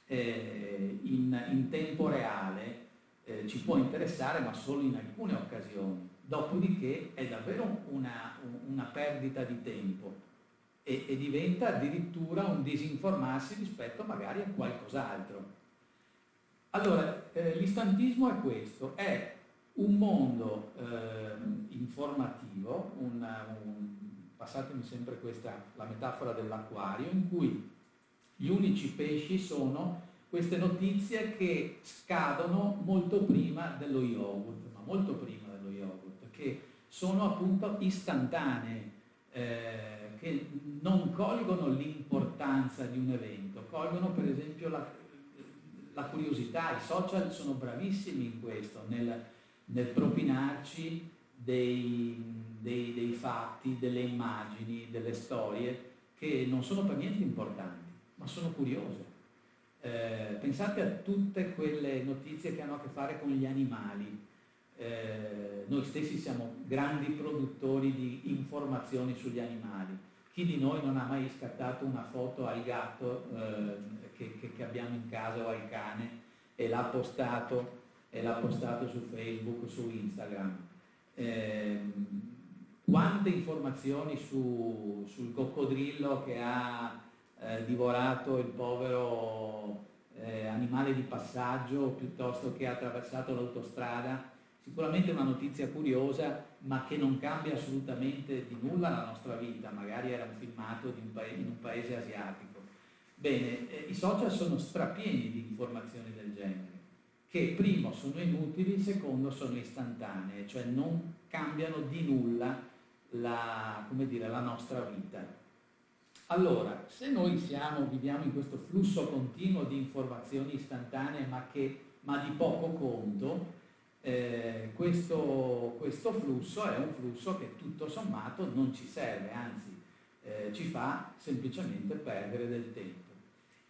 eh, in, in, tempo reale eh, ci può interessare ma solo in alcune occasioni, dopodiché è davvero una, una perdita di tempo e, e, diventa addirittura un disinformarsi rispetto magari a qualcos'altro. Allora, eh, l'istantismo è questo, è un mondo eh, informativo, una, un, passatemi sempre questa, la metafora dell'acquario, in cui Gli unici pesci sono queste notizie che scadono molto prima dello yogurt, ma molto prima dello yogurt, che sono appunto istantanee, eh, che non colgono l'importanza di un evento, colgono per esempio la, la curiosità, i social sono bravissimi in questo, nel, nel propinarci dei, dei, dei fatti, delle immagini, delle storie che non sono per niente importanti, ma sono curiose. Eh, pensate a tutte quelle notizie che hanno a che fare con gli animali. Eh, noi stessi siamo grandi produttori di informazioni sugli animali. Chi di noi non ha mai scattato una foto al gatto eh, che, che, che, abbiamo in casa o al cane e l'ha postato, postato su Facebook, su Instagram? Quante informazioni su, sul coccodrillo che ha eh, divorato il povero eh, animale di passaggio piuttosto che ha attraversato l'autostrada. Sicuramente una notizia curiosa, ma che non cambia assolutamente di nulla la nostra vita, magari era un filmato un paese, in un paese asiatico. Bene, eh, i social sono strapieni di informazioni del genere, che primo sono inutili, secondo sono istantanee, cioè non cambiano di nulla la, dire, la nostra vita. Allora, se noi siamo, viviamo in questo flusso continuo di informazioni istantanee ma, che, ma di poco conto, eh, questo, questo, flusso è un flusso che tutto sommato non ci serve, anzi eh, ci fa semplicemente perdere del tempo.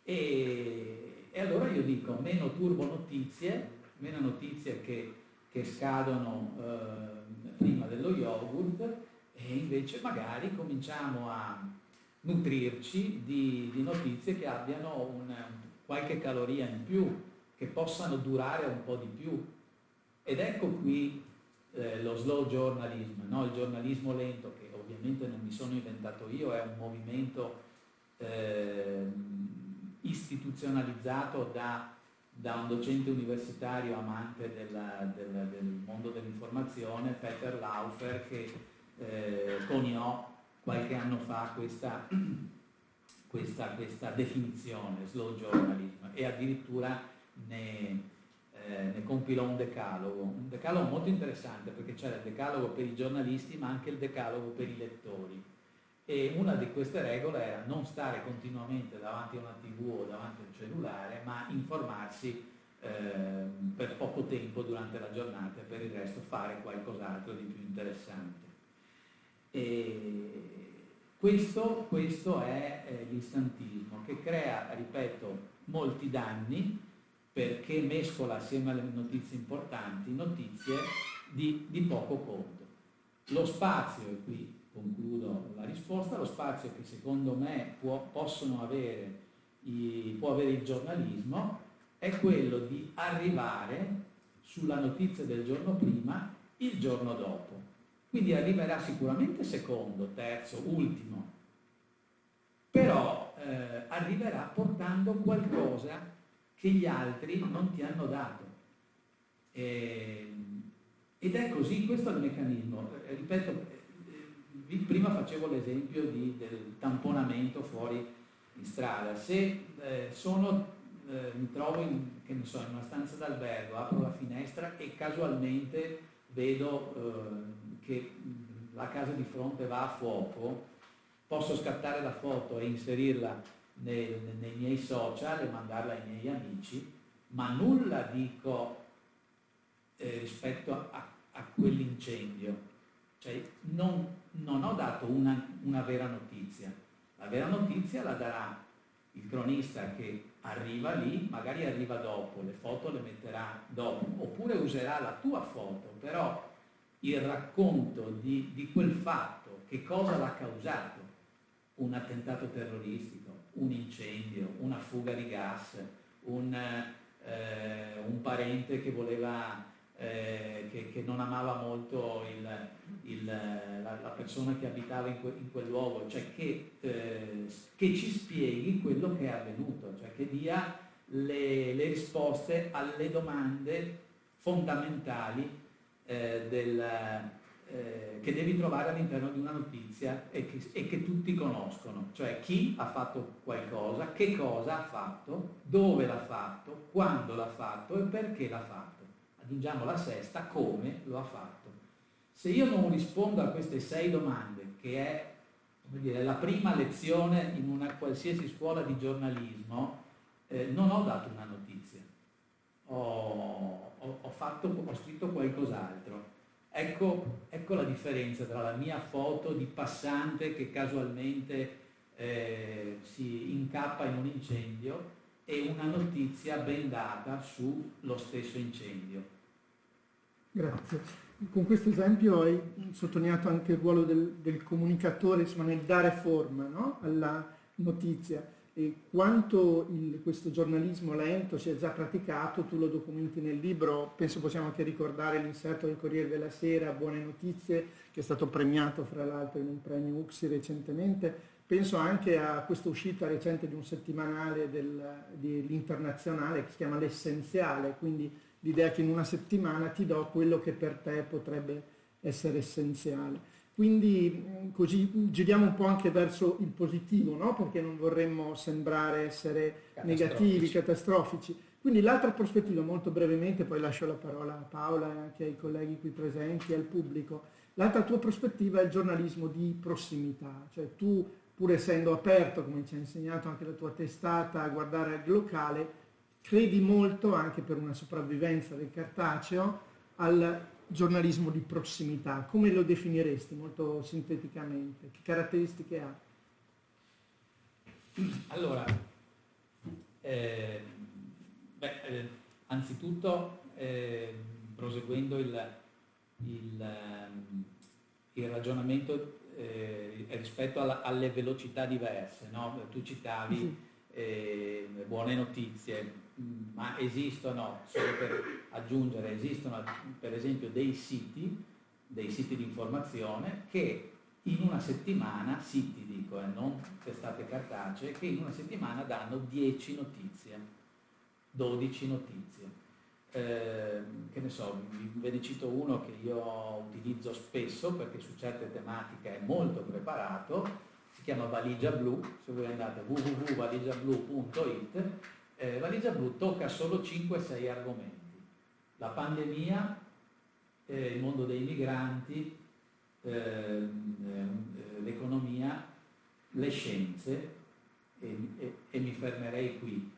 E, e, allora io dico meno turbo notizie, meno notizie che, che scadono eh, prima dello yogurt invece magari cominciamo a nutrirci di, di notizie che abbiano un, qualche caloria in più, che possano durare un po' di più. Ed ecco qui eh, lo slow journalism, no? il giornalismo lento, che ovviamente non mi sono inventato io, è un movimento eh, istituzionalizzato da, da, un docente universitario amante della, della, del mondo dell'informazione, Peter Laufer, che eh, coniò qualche anno fa questa, questa, questa definizione, slow journalism, e addirittura ne, eh, ne compilò un decalogo, un decalogo molto interessante perché c'era il decalogo per i giornalisti ma anche il decalogo per i lettori. E una di queste regole era non stare continuamente davanti a una tv o davanti a un cellulare, ma informarsi eh, per poco tempo durante la giornata e per il resto fare qualcos'altro di più interessante. Questo, questo è eh, l'istantismo che crea, ripeto, molti danni perché mescola assieme alle notizie importanti notizie di, di poco conto. Lo spazio, e qui concludo la risposta, lo spazio che secondo me può, avere i, può avere il giornalismo è quello di arrivare sulla notizia del giorno prima il giorno dopo. Quindi arriverà sicuramente secondo, terzo, ultimo, però eh, arriverà portando qualcosa che gli altri non ti hanno dato. E, ed è così, questo è il meccanismo. Eh, ripeto, eh, prima facevo l'esempio del tamponamento fuori in strada. Se eh, sono, eh, mi trovo in, so, in, una stanza d'albergo, apro la finestra e casualmente vedo eh, che la casa di fronte va a fuoco, posso scattare la foto e inserirla nei, nei miei social e mandarla ai miei amici, ma nulla dico eh, rispetto a, a quell'incendio. Cioè, non, non, ho dato una, una vera notizia. La vera notizia la darà il cronista che arriva lì, magari arriva dopo, le foto le metterà dopo, oppure userà la tua foto, però il racconto di, di quel fatto, che cosa l'ha causato, un attentato terroristico, un incendio, una fuga di gas, un, eh, un parente che voleva, eh, che, che, non amava molto il, il, la, la, persona che abitava in, que, in quel luogo, cioè che, eh, che, ci spieghi quello che è avvenuto, cioè che dia le, le risposte alle domande fondamentali eh, del, eh, che devi trovare all'interno di una notizia e che, e che, tutti conoscono, cioè chi ha fatto qualcosa, che cosa ha fatto, dove l'ha fatto, quando l'ha fatto e perché l'ha fatto. Aggiungiamo la sesta, come lo ha fatto. Se io non rispondo a queste sei domande, che è dire, la prima lezione in una qualsiasi scuola di giornalismo, eh, non ho dato una notizia, ho, ho, ho, fatto, ho scritto qualcos'altro. Ecco, ecco, la differenza tra la mia foto di passante che casualmente eh, si incappa in un incendio e una notizia ben data sullo stesso incendio. Grazie. Con questo esempio hai sottolineato anche il ruolo del, del comunicatore insomma, nel dare forma no? alla notizia quanto il, questo giornalismo lento si è già praticato, tu lo documenti nel libro, penso possiamo anche ricordare l'inserto del Corriere della Sera, Buone Notizie, che è stato premiato fra l'altro in un premio UXI recentemente, penso anche a questa uscita recente di un settimanale del, dell'internazionale che si chiama L'Essenziale, quindi l'idea che in una settimana ti do quello che per te potrebbe essere essenziale. Quindi mm, così giriamo un po' anche verso il positivo, no? perché non vorremmo sembrare essere negativi, catastrofici. Quindi l'altra prospettiva, molto brevemente, poi lascio la parola a Paola e anche ai colleghi qui presenti, al pubblico, l'altra tua prospettiva è il giornalismo di prossimità, cioè tu pur essendo aperto, come ci ha insegnato anche la tua testata, a guardare al locale, credi molto, anche per una sopravvivenza del cartaceo, al giornalismo di prossimità. Come lo definiresti molto sinteticamente? Che caratteristiche ha? Allora, eh, beh, eh, anzitutto, eh, proseguendo il, il, ehm, il ragionamento eh, rispetto alla, alle velocità diverse, no? tu citavi eh, buone notizie, ma esistono, solo per aggiungere, esistono per esempio dei siti, dei siti di informazione che in una settimana, siti dico, eh, non testate cartacee, che in una settimana danno 10 notizie, 12 notizie. Eh, che ne so, ve ne cito uno che io utilizzo spesso perché su certe tematiche è molto preparato, si chiama Valigia Blu, se voi andate www.valigiablu.it eh, Valigia Blu tocca solo 5-6 argomenti. La pandemia, eh, il mondo dei migranti, ehm, eh, l'economia, le scienze, e, e, e, mi fermerei qui.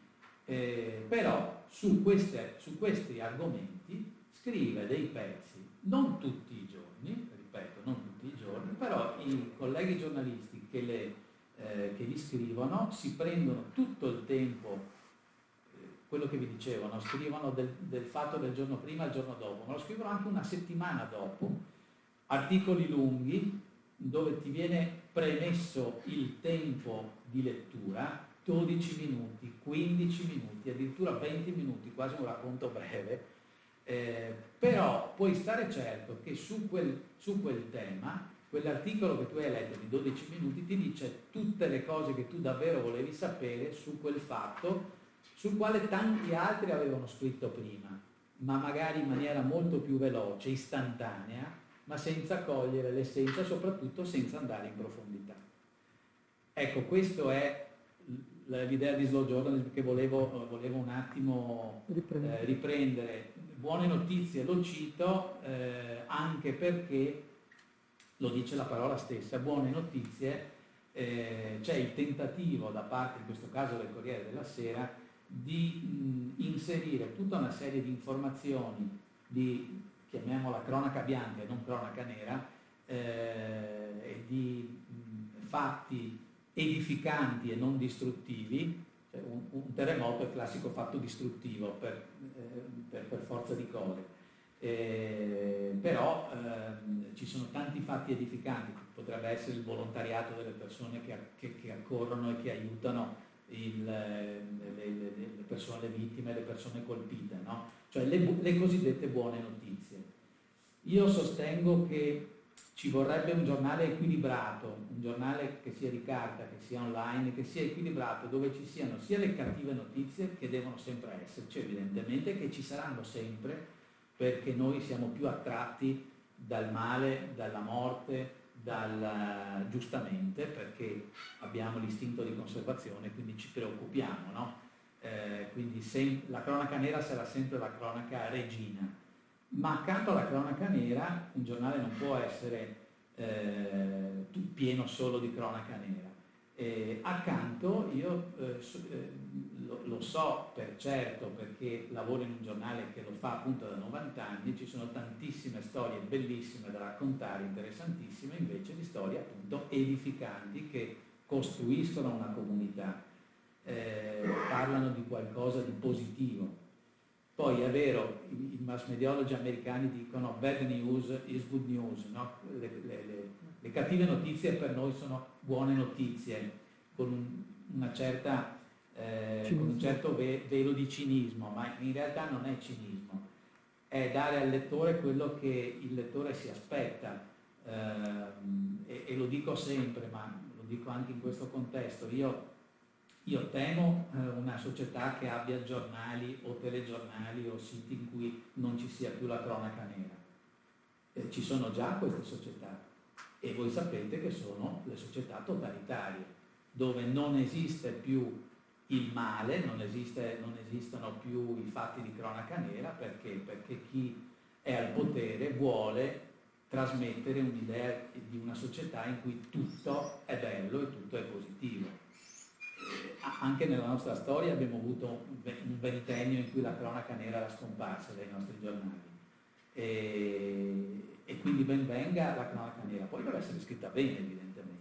Eh, però su, queste, su questi argomenti scrive dei pezzi, non tutti i giorni, ripeto, non tutti i giorni, però i colleghi giornalisti che, le, eh, che li scrivono si prendono tutto il tempo quello che vi dicevo, no? scrivono del, del, fatto del giorno prima al giorno dopo, ma lo scrivono anche una settimana dopo, articoli lunghi dove ti viene premesso il tempo di lettura, 12 minuti, 15 minuti, addirittura 20 minuti, quasi un racconto breve, eh, però puoi stare certo che su quel, su quel tema quell'articolo che tu hai letto di 12 minuti ti dice tutte le cose che tu davvero volevi sapere su quel fatto sul quale tanti altri avevano scritto prima, ma magari in maniera molto più veloce, istantanea, ma senza cogliere l'essenza, soprattutto senza andare in profondità. Ecco, questo è l'idea di slow journalism che volevo, volevo un attimo riprendere. Eh, riprendere. Buone notizie, lo cito eh, anche perché, lo dice la parola stessa, buone notizie, eh, c'è il tentativo da parte, in questo caso del Corriere della Sera, di mh, inserire tutta una serie di informazioni di, chiamiamola cronaca bianca e non cronaca nera, eh, di mh, fatti edificanti e non distruttivi, cioè un, un, terremoto è il classico fatto distruttivo per, eh, per, per forza di cose. Eh, però eh, ci sono tanti fatti edificanti, potrebbe essere il volontariato delle persone che, che, che accorrono e che aiutano il, le, le, le, persone, le vittime, le persone colpite, no? cioè le, le cosiddette buone notizie. Io sostengo che ci vorrebbe un giornale equilibrato, un giornale che sia di carta, che sia online, che sia equilibrato, dove ci siano sia le cattive notizie che devono sempre esserci, evidentemente, che ci saranno sempre, perché noi siamo più attratti dal male, dalla morte, dal, giustamente perché abbiamo l'istinto di conservazione, quindi ci preoccupiamo, no? eh, quindi sem- la cronaca nera sarà sempre la cronaca regina, ma accanto alla cronaca nera un giornale non può essere eh, pieno solo di cronaca nera. Eh, accanto io eh, eh, lo, lo, so per certo perché lavoro in un giornale che lo fa appunto da 90 anni, ci sono tantissime storie bellissime da raccontare, interessantissime, invece di storie appunto edificanti che costruiscono una comunità, eh, parlano di qualcosa di positivo. Poi è vero, i, mass mediologi americani dicono bad news is good news, no? le, le, le, le, cattive notizie per noi sono buone notizie, con un, una certa eh, con un certo ve- velo di cinismo, ma in realtà non è cinismo, è dare al lettore quello che il lettore si aspetta. Eh, e, e, lo dico sempre, ma lo dico anche in questo contesto, io, io temo eh, una società che abbia giornali o telegiornali o siti in cui non ci sia più la cronaca nera. Eh, ci sono già queste società e voi sapete che sono le società totalitarie, dove non esiste più il male, non, esiste, non, esistono più i fatti di cronaca nera perché? perché chi è al potere vuole trasmettere un'idea di una società in cui tutto è bello e tutto è positivo. Anche nella nostra storia abbiamo avuto un ventennio in cui la cronaca nera era scomparsa dai nostri giornali. E, e quindi ben venga la cronaca nera, poi deve essere scritta bene evidentemente.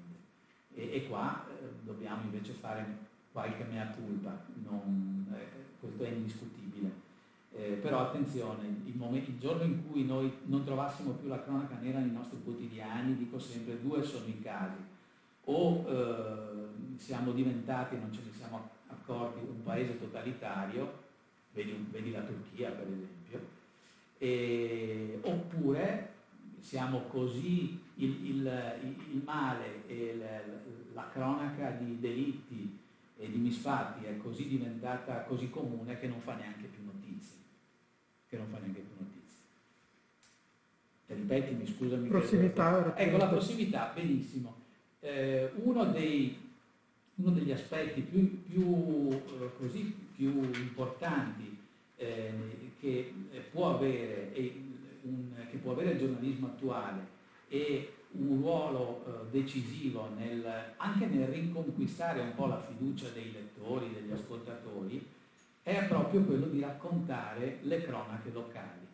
E, e qua eh, dobbiamo invece fare qualche mea culpa, non, eh, questo è indiscutibile. Eh, però attenzione, il, momento, il, giorno in cui noi non trovassimo più la cronaca nera nei nostri quotidiani, dico sempre due sono i casi, o eh, siamo diventati, non ce ne siamo accorti, un paese totalitario, vedi, vedi la Turchia per esempio, e, oppure siamo così, il, il, il male e la, la cronaca di delitti e di misfatti è così diventata così comune che non fa neanche più notizie. Che non fa neanche più notizie. Ripetimi, scusami. Prossimità. Ecco, la prossimità, benissimo. Eh, uno, dei, uno, degli aspetti più, più, eh, così, più importanti eh, che, può avere, che può avere il giornalismo attuale e un ruolo eh, decisivo nel, anche nel riconquistare un po' la fiducia dei lettori, degli ascoltatori, è proprio quello di raccontare le cronache locali,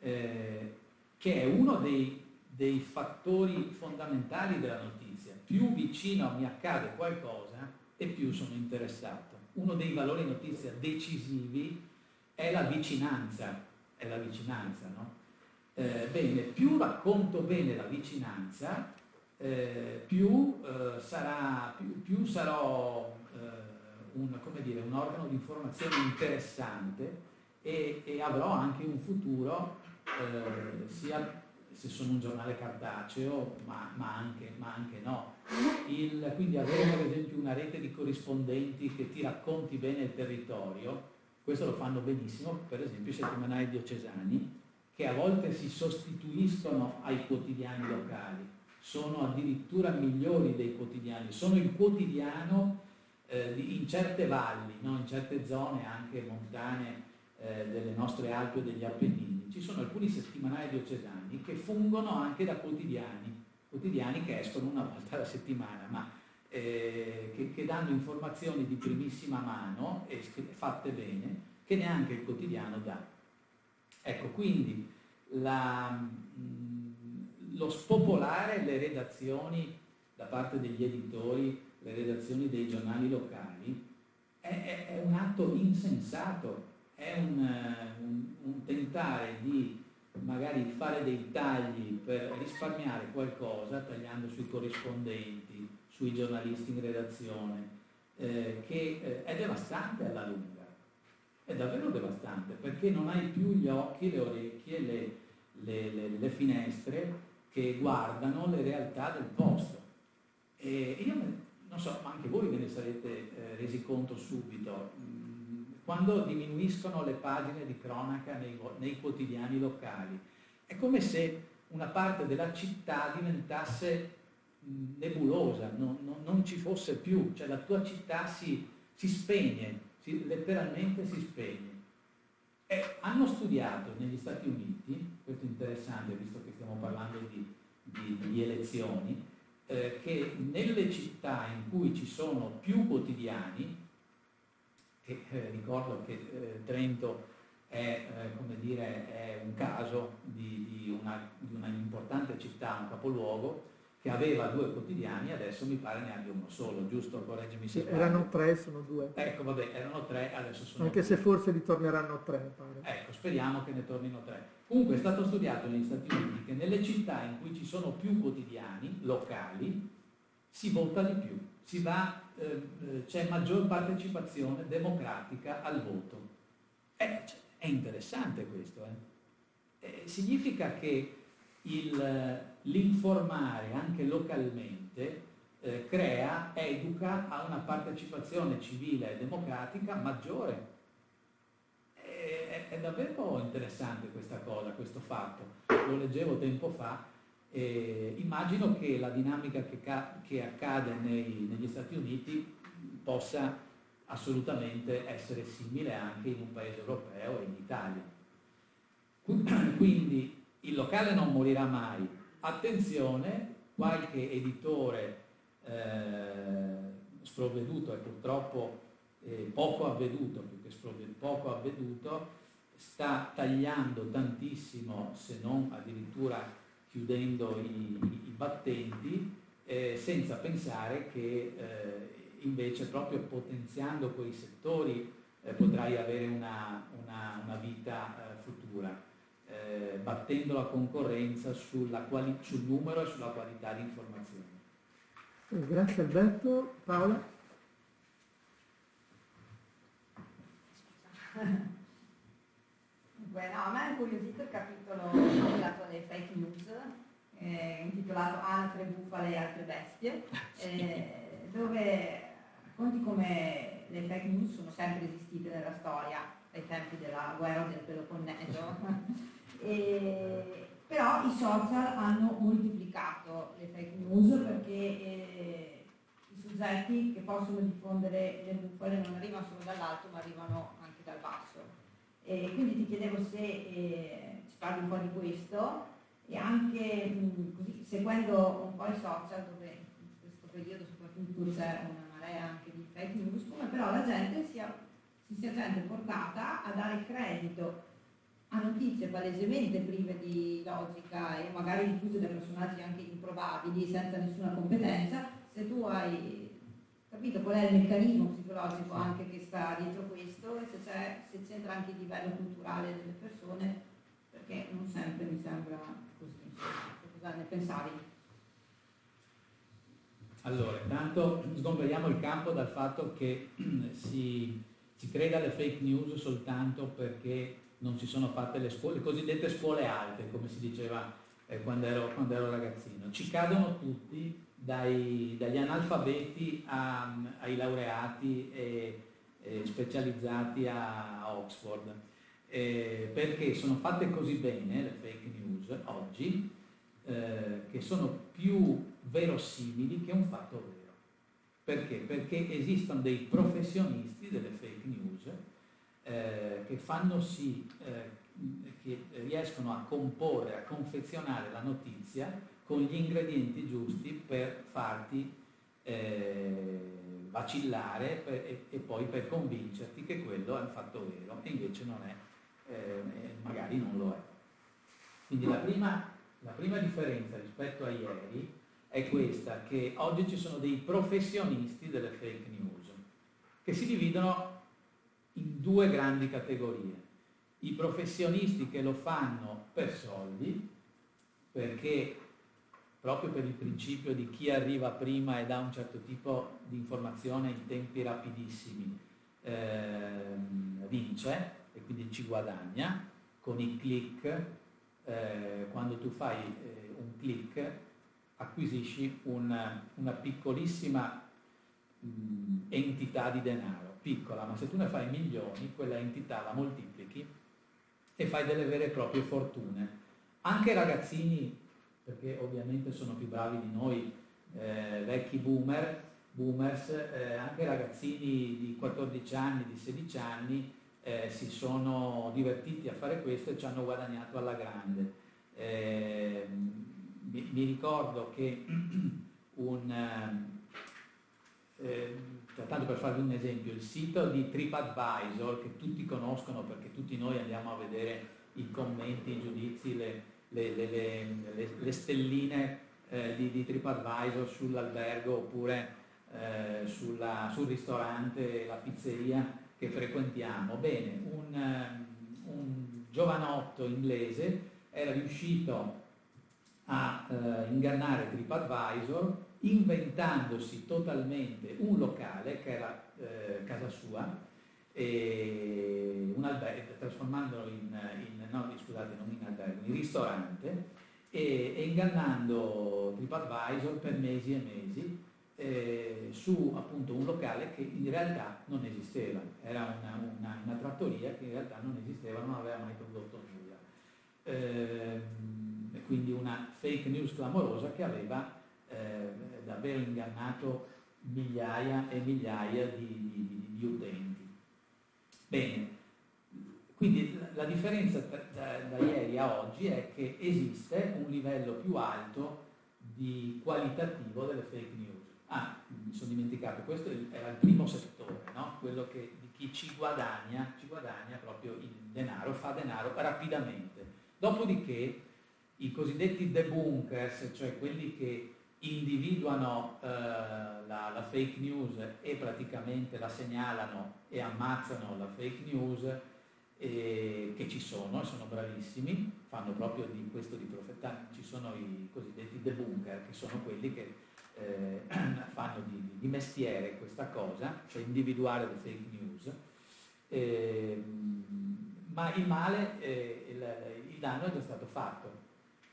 eh, che è uno dei, dei fattori fondamentali della notizia. Più vicino mi accade qualcosa e più sono interessato. Uno dei valori notizia decisivi è la vicinanza, è la vicinanza, no? eh, bene, più racconto bene la vicinanza, eh, più, eh, sarà, più, più, sarò eh, un, dire, un, organo di informazione interessante e, e avrò anche un futuro, eh, sia se sono un giornale cartaceo, ma, ma, anche, ma anche, no. Il, quindi avere per esempio una rete di corrispondenti che ti racconti bene il territorio, questo lo fanno benissimo, per esempio i settimanali diocesani, che a volte si sostituiscono ai quotidiani locali, sono addirittura migliori dei quotidiani, sono il quotidiano eh, in certe valli, no? in certe zone anche montane eh, delle nostre Alpi o degli Appennini. Ci sono alcuni settimanali diocesani che fungono anche da quotidiani, quotidiani che escono una volta alla settimana, ma eh, che, che, danno informazioni di primissima mano e fatte bene, che neanche il quotidiano dà. Ecco, quindi la, mm, lo spopolare le redazioni da parte degli editori, le redazioni dei giornali locali, è, è, è un atto insensato, è un, un, un tentare di magari fare dei tagli per risparmiare qualcosa, tagliando sui corrispondenti, sui giornalisti in redazione, eh, che eh, è devastante alla lunga è davvero devastante perché non hai più gli occhi, le orecchie, le, le, le, le finestre che guardano le realtà del posto. E io non so, ma anche voi ve ne sarete eh, resi conto subito, mm, quando diminuiscono le pagine di cronaca nei, nei quotidiani locali, è come se una parte della città diventasse nebulosa, non, non, non, ci fosse più, cioè la tua città si, si spegne, si, letteralmente si spegne. E hanno studiato negli Stati Uniti, questo è interessante visto che stiamo parlando di, di, di elezioni, eh, che nelle città in cui ci sono più quotidiani, e eh, ricordo che eh, Trento è, eh, dire, è, un caso di, di, una, di una importante città, un capoluogo, che aveva due quotidiani, adesso mi pare ne abbia uno solo, giusto? Correggimi se sì, Erano tre, sono due. Ecco, vabbè, erano tre, adesso sono Anche due. se forse ritorneranno tre, mi pare. Ecco, speriamo che ne tornino tre. Comunque è stato studiato negli Stati Uniti che nelle città in cui ci sono più quotidiani, locali, si vota di più, va, eh, c'è maggior partecipazione democratica al voto. Eh, è interessante questo, eh? Eh, significa che l'informare anche localmente eh, crea, educa a una partecipazione civile e democratica maggiore. È, è, davvero interessante questa cosa, questo fatto. Lo leggevo tempo fa. Eh, immagino che la dinamica che, che accade nei, negli Stati Uniti possa assolutamente essere simile anche in un paese europeo e in Italia. Quindi il locale non morirà mai, attenzione, qualche editore eh, sprovveduto e purtroppo eh, poco avveduto, più che sprovveduto, poco avveduto, sta tagliando tantissimo, se non addirittura chiudendo i, i battenti, eh, senza pensare che eh, invece proprio potenziando quei settori eh, potrai avere una, una, una vita eh, futura eh, battendo la concorrenza quali, sul numero e sulla qualità di informazioni. Grazie Alberto. Paola? Beh, no, a me ha incuriosito il capitolo intitolato le fake news, eh, intitolato Altre bufale e altre bestie, eh, dove racconti come le fake news sono sempre esistite nella storia, ai tempi della guerra del Peloponneso, E, però i social hanno moltiplicato le fake news perché eh, i soggetti che possono diffondere le bufale non arrivano solo dall'alto ma arrivano anche dal basso. E quindi ti chiedevo se eh, ci parli un po' di questo e anche mh, così, seguendo un po' i social dove in questo periodo soprattutto c'è una marea anche di fake news, come però la gente sia, si sia gente portata a dare credito a notizie palesemente prive di logica e magari diffuse da personaggi anche improbabili, senza nessuna competenza, se tu hai capito qual è il meccanismo psicologico anche che sta dietro questo e se, se c'entra anche il livello culturale delle persone, perché non sempre mi sembra così. Cosa ne pensavi? Allora, intanto sgomberiamo il campo dal fatto che si, si creda alle fake news soltanto perché non si sono fatte le scuole, le cosiddette scuole alte, come si diceva eh, quando, ero, quando, ero, ragazzino. Ci cadono tutti, dai, dagli analfabeti a, ai laureati e, e specializzati a Oxford, eh, perché sono fatte così bene le fake news oggi, eh, che sono più verosimili che un fatto vero. Perché? Perché esistono dei professionisti delle fake news eh, che fanno sì eh, che riescono a comporre, a confezionare la notizia con gli ingredienti giusti per farti eh, vacillare per, e, e, poi per convincerti che quello è un fatto vero e invece non è, eh, magari non lo è. Quindi la prima, la prima differenza rispetto a ieri è questa, che oggi ci sono dei professionisti delle fake news che si dividono in due grandi categorie. I professionisti che lo fanno per soldi, perché proprio per il principio di chi arriva prima e dà un certo tipo di informazione in tempi rapidissimi, eh, vince e quindi ci guadagna con i click. Eh, quando tu fai eh, un click acquisisci una, una piccolissima mh, entità di denaro piccola, ma se tu ne fai milioni, quella entità la moltiplichi e fai delle vere e proprie fortune. Anche ragazzini perché ovviamente sono più bravi di noi eh, vecchi boomer, boomers, eh, anche ragazzini di 14 anni, di 16 anni eh, si sono divertiti a fare questo e ci hanno guadagnato alla grande. Eh, mi, mi, ricordo che un, eh, tanto per farvi un esempio, il sito di TripAdvisor che tutti conoscono perché tutti noi andiamo a vedere i commenti, i giudizi, le, le, le, le stelline eh, di, di, TripAdvisor sull'albergo oppure eh, sulla, sul ristorante, la pizzeria che frequentiamo. Bene, un, um, un giovanotto inglese era riuscito a eh, ingannare TripAdvisor inventandosi totalmente un locale che era eh, casa sua, un albergo, trasformandolo in, in, no, scusate, non in albergo, in ristorante e, e ingannando TripAdvisor per mesi e mesi eh, su appunto un locale che in realtà non esisteva, era una, una, una, trattoria che in realtà non esisteva, non aveva mai prodotto nulla. Eh, quindi una fake news clamorosa che aveva eh, davvero ingannato migliaia e migliaia di, di, di utenti. Bene, quindi la differenza da, da, da ieri a oggi è che esiste un livello più alto di qualitativo delle fake news Ah, mi sono dimenticato, questo era il primo settore, no? quello che, di chi ci guadagna, ci guadagna proprio il denaro, fa denaro rapidamente. Dopodiché i cosiddetti debunkers, cioè quelli che individuano eh, la, la, fake news e praticamente la segnalano e ammazzano la fake news, eh, che ci sono e sono bravissimi, fanno proprio di questo di profeta, ci sono i cosiddetti debunker, che sono quelli che eh, fanno di, di, mestiere questa cosa, cioè individuare le fake news, eh, ma il male, eh, il, il, danno è già stato fatto.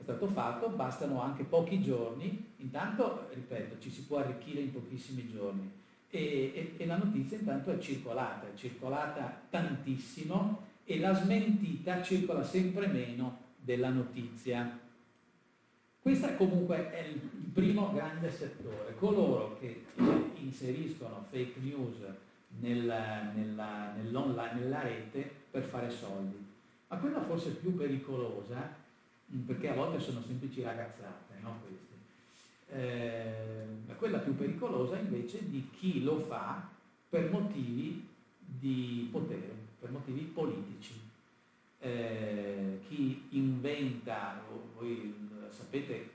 È stato fatto, bastano anche pochi giorni, intanto, ripeto, ci si può arricchire in pochissimi giorni e, e, e la notizia intanto è circolata, è circolata tantissimo e la smentita circola sempre meno della notizia. Questo comunque è il primo grande settore, coloro che inseriscono fake news nella, nella, nella rete per fare soldi. Ma quella forse più pericolosa, perché a volte sono semplici ragazzate, no. Eh, quella più pericolosa invece di chi lo fa per motivi di potere, per motivi politici. Eh, chi inventa, voi sapete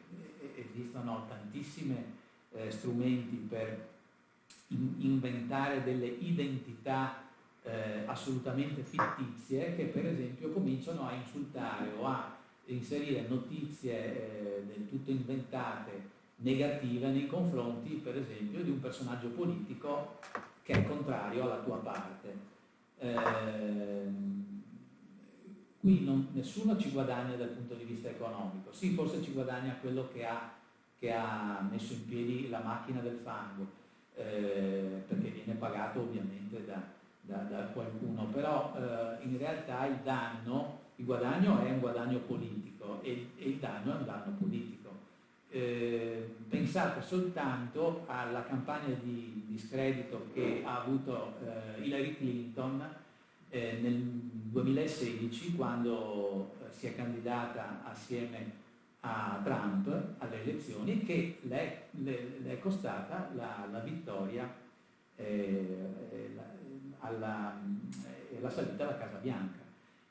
esistono tantissimi eh, strumenti per in inventare delle identità eh, assolutamente fittizie che per esempio cominciano a insultare o a inserire notizie eh, del tutto inventate negative nei confronti per esempio di un personaggio politico che è contrario alla tua parte. Eh, Qui non, nessuno ci guadagna dal punto di vista economico, sì forse ci guadagna quello che ha, che ha messo in piedi la macchina del fango, eh, perché viene pagato ovviamente da, da, da qualcuno, però eh, in realtà il danno, il guadagno è un guadagno politico e, e il danno è un danno politico. Eh, pensate soltanto alla campagna di discredito che ha avuto eh, Hillary Clinton eh, nel 2016 quando eh, si è candidata assieme a Trump alle elezioni che le, le, le è costata la, la vittoria eh, la, alla, eh, la salita alla Casa Bianca.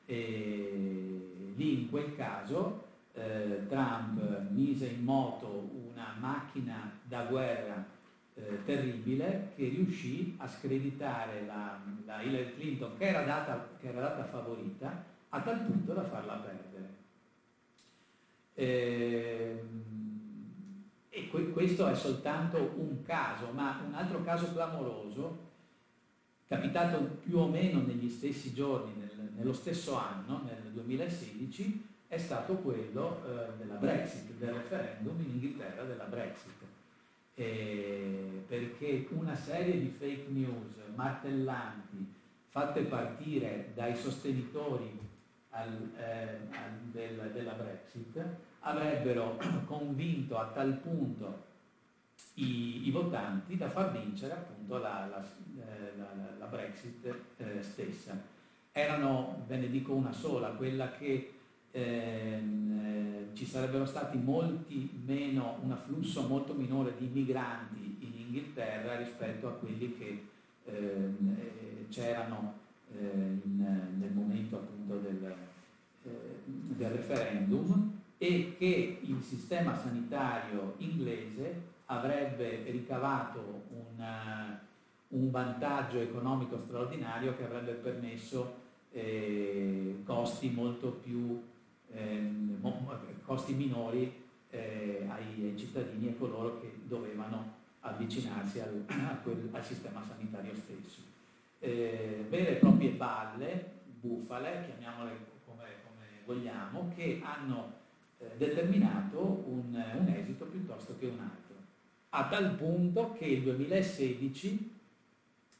E lì in quel caso eh, Trump mise in moto una macchina da guerra eh, terribile che riuscì a screditare la, la Hillary Clinton che era, data, che era, data, favorita a tal punto da farla perdere. Eh, e questo è soltanto un caso, ma un altro caso clamoroso, capitato più o meno negli stessi giorni, nel, nello stesso anno, nel 2016, è stato quello eh, della Brexit, del referendum in Inghilterra della Brexit eh, perché una serie di fake news martellanti fatte partire dai sostenitori al, eh, al, del, della Brexit Brexit avrebbero convinto a tal punto i, i votanti da far vincere appunto la, la, eh, la, la Brexit eh, stessa. Erano, ve ne dico una sola, quella che ehm, eh, ci sarebbero stati molti meno, un afflusso molto minore di migranti in Inghilterra rispetto a quelli che ehm, eh, c'erano eh, in, nel momento appunto del, eh, del referendum e che il sistema sanitario inglese avrebbe ricavato una, un vantaggio economico straordinario che avrebbe permesso eh, costi molto più eh, costi minori eh, ai, ai, cittadini e coloro che dovevano avvicinarsi al, quel, al sistema sanitario stesso. Eh, vere e proprie balle, bufale, chiamiamole come, come vogliamo, che hanno eh, determinato un, un esito piuttosto che un altro a tal punto che il 2016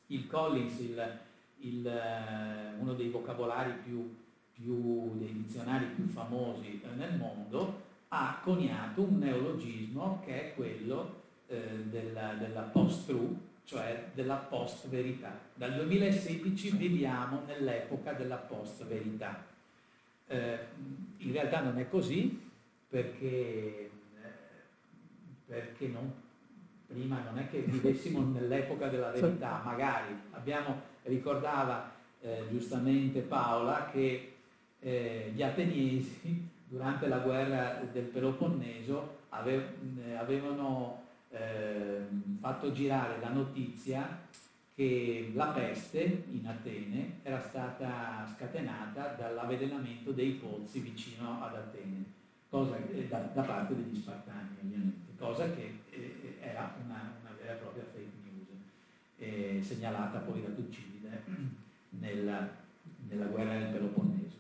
il Collins, il, il, eh, uno dei vocabolari più, più, dei dizionari più famosi eh, nel mondo, ha coniato un neologismo che è quello eh, della, della post-truth, cioè della post-verità. Dal 2016 viviamo nell'epoca della post-verità. Eh, in realtà non è così perché, eh, perché non prima non è che vivessimo nell'epoca della verità, magari abbiamo, ricordava eh, giustamente Paola che eh, gli ateniesi durante la guerra del Peloponneso ave, eh, avevano ehm, fatto girare la notizia che la peste in Atene era stata scatenata dall'avvelenamento dei pozzi vicino ad Atene, cosa, eh, da, da, parte degli spartani ovviamente, cosa che eh, era una, una vera e propria fake news, segnalata poi da Tucidide nella, nella guerra del Peloponneso,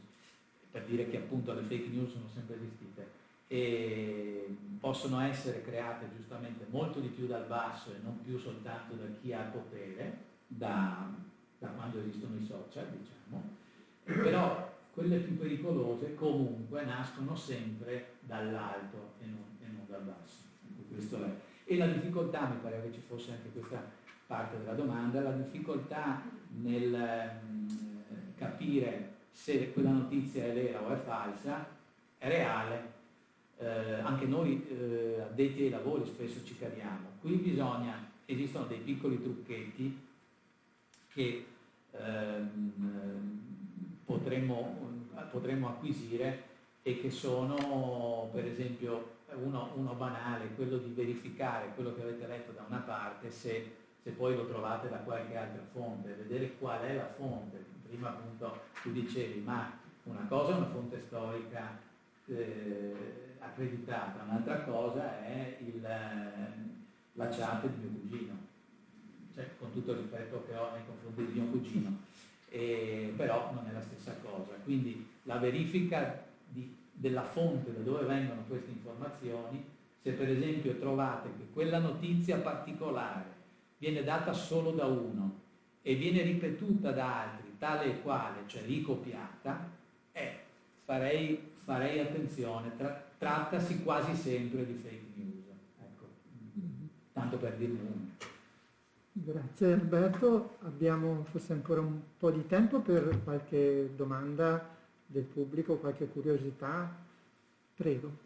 per dire che appunto le fake news sono sempre esistite e possono essere create giustamente molto di più dal basso e non più soltanto da chi ha potere, da, da quando esistono i social, diciamo, però quelle più pericolose comunque nascono sempre dall'alto e non, e non dal basso. E la difficoltà, mi pare che ci fosse anche questa parte della domanda, la difficoltà nel eh, capire se quella notizia è vera o è falsa, è reale. Eh, anche noi eh, addetti ai lavori spesso ci cadiamo. Qui bisogna, esistono dei piccoli trucchetti che ehm, potremmo, potremmo acquisire e che sono per esempio uno, uno, banale, quello di verificare quello che avete letto da una parte se, se, poi lo trovate da qualche altra fonte, vedere qual è la fonte. Prima appunto tu dicevi ma una cosa è una fonte storica eh, accreditata, un'altra cosa è il, la chat di mio cugino, cioè, con tutto il rispetto che ho nei confronti di mio cugino, e, però non è la stessa cosa. Quindi la verifica di della fonte da dove vengono queste informazioni, se per esempio trovate che quella notizia particolare viene data solo da uno e viene ripetuta da altri, tale e quale, cioè ricopiata, eh, farei, farei attenzione, tra, trattasi quasi sempre di fake news. Ecco. Tanto per dirne uno. Grazie Alberto, abbiamo forse ancora un po' di tempo per qualche domanda del pubblico, qualche curiosità? Prego.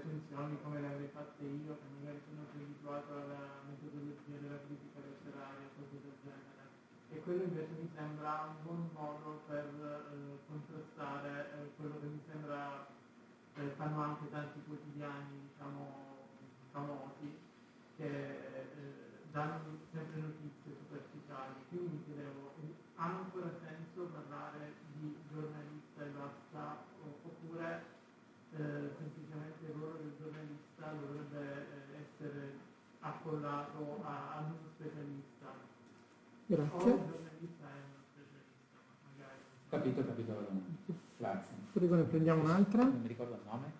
recensioni come le avrei fatte io, che magari sono più abituato alla metodologia della critica letteraria, cose del genere. E quello invece mi sembra un buon modo per eh, contrastare eh, quello che mi sembra eh, fanno anche tanti quotidiani diciamo, famosi che eh, danno sempre notizie superficiali. Quindi mi chiedevo, ancora senso parlare di giornalista e basta oppure eh, semplicemente il ruolo del giornalista dovrebbe eh, essere accollato a, a uno specialista? O Grazie. il giornalista è uno specialista, magari. Capito, capito la domanda. Grazie. Prego, ne prendiamo un'altra. Non mi ricordo il nome.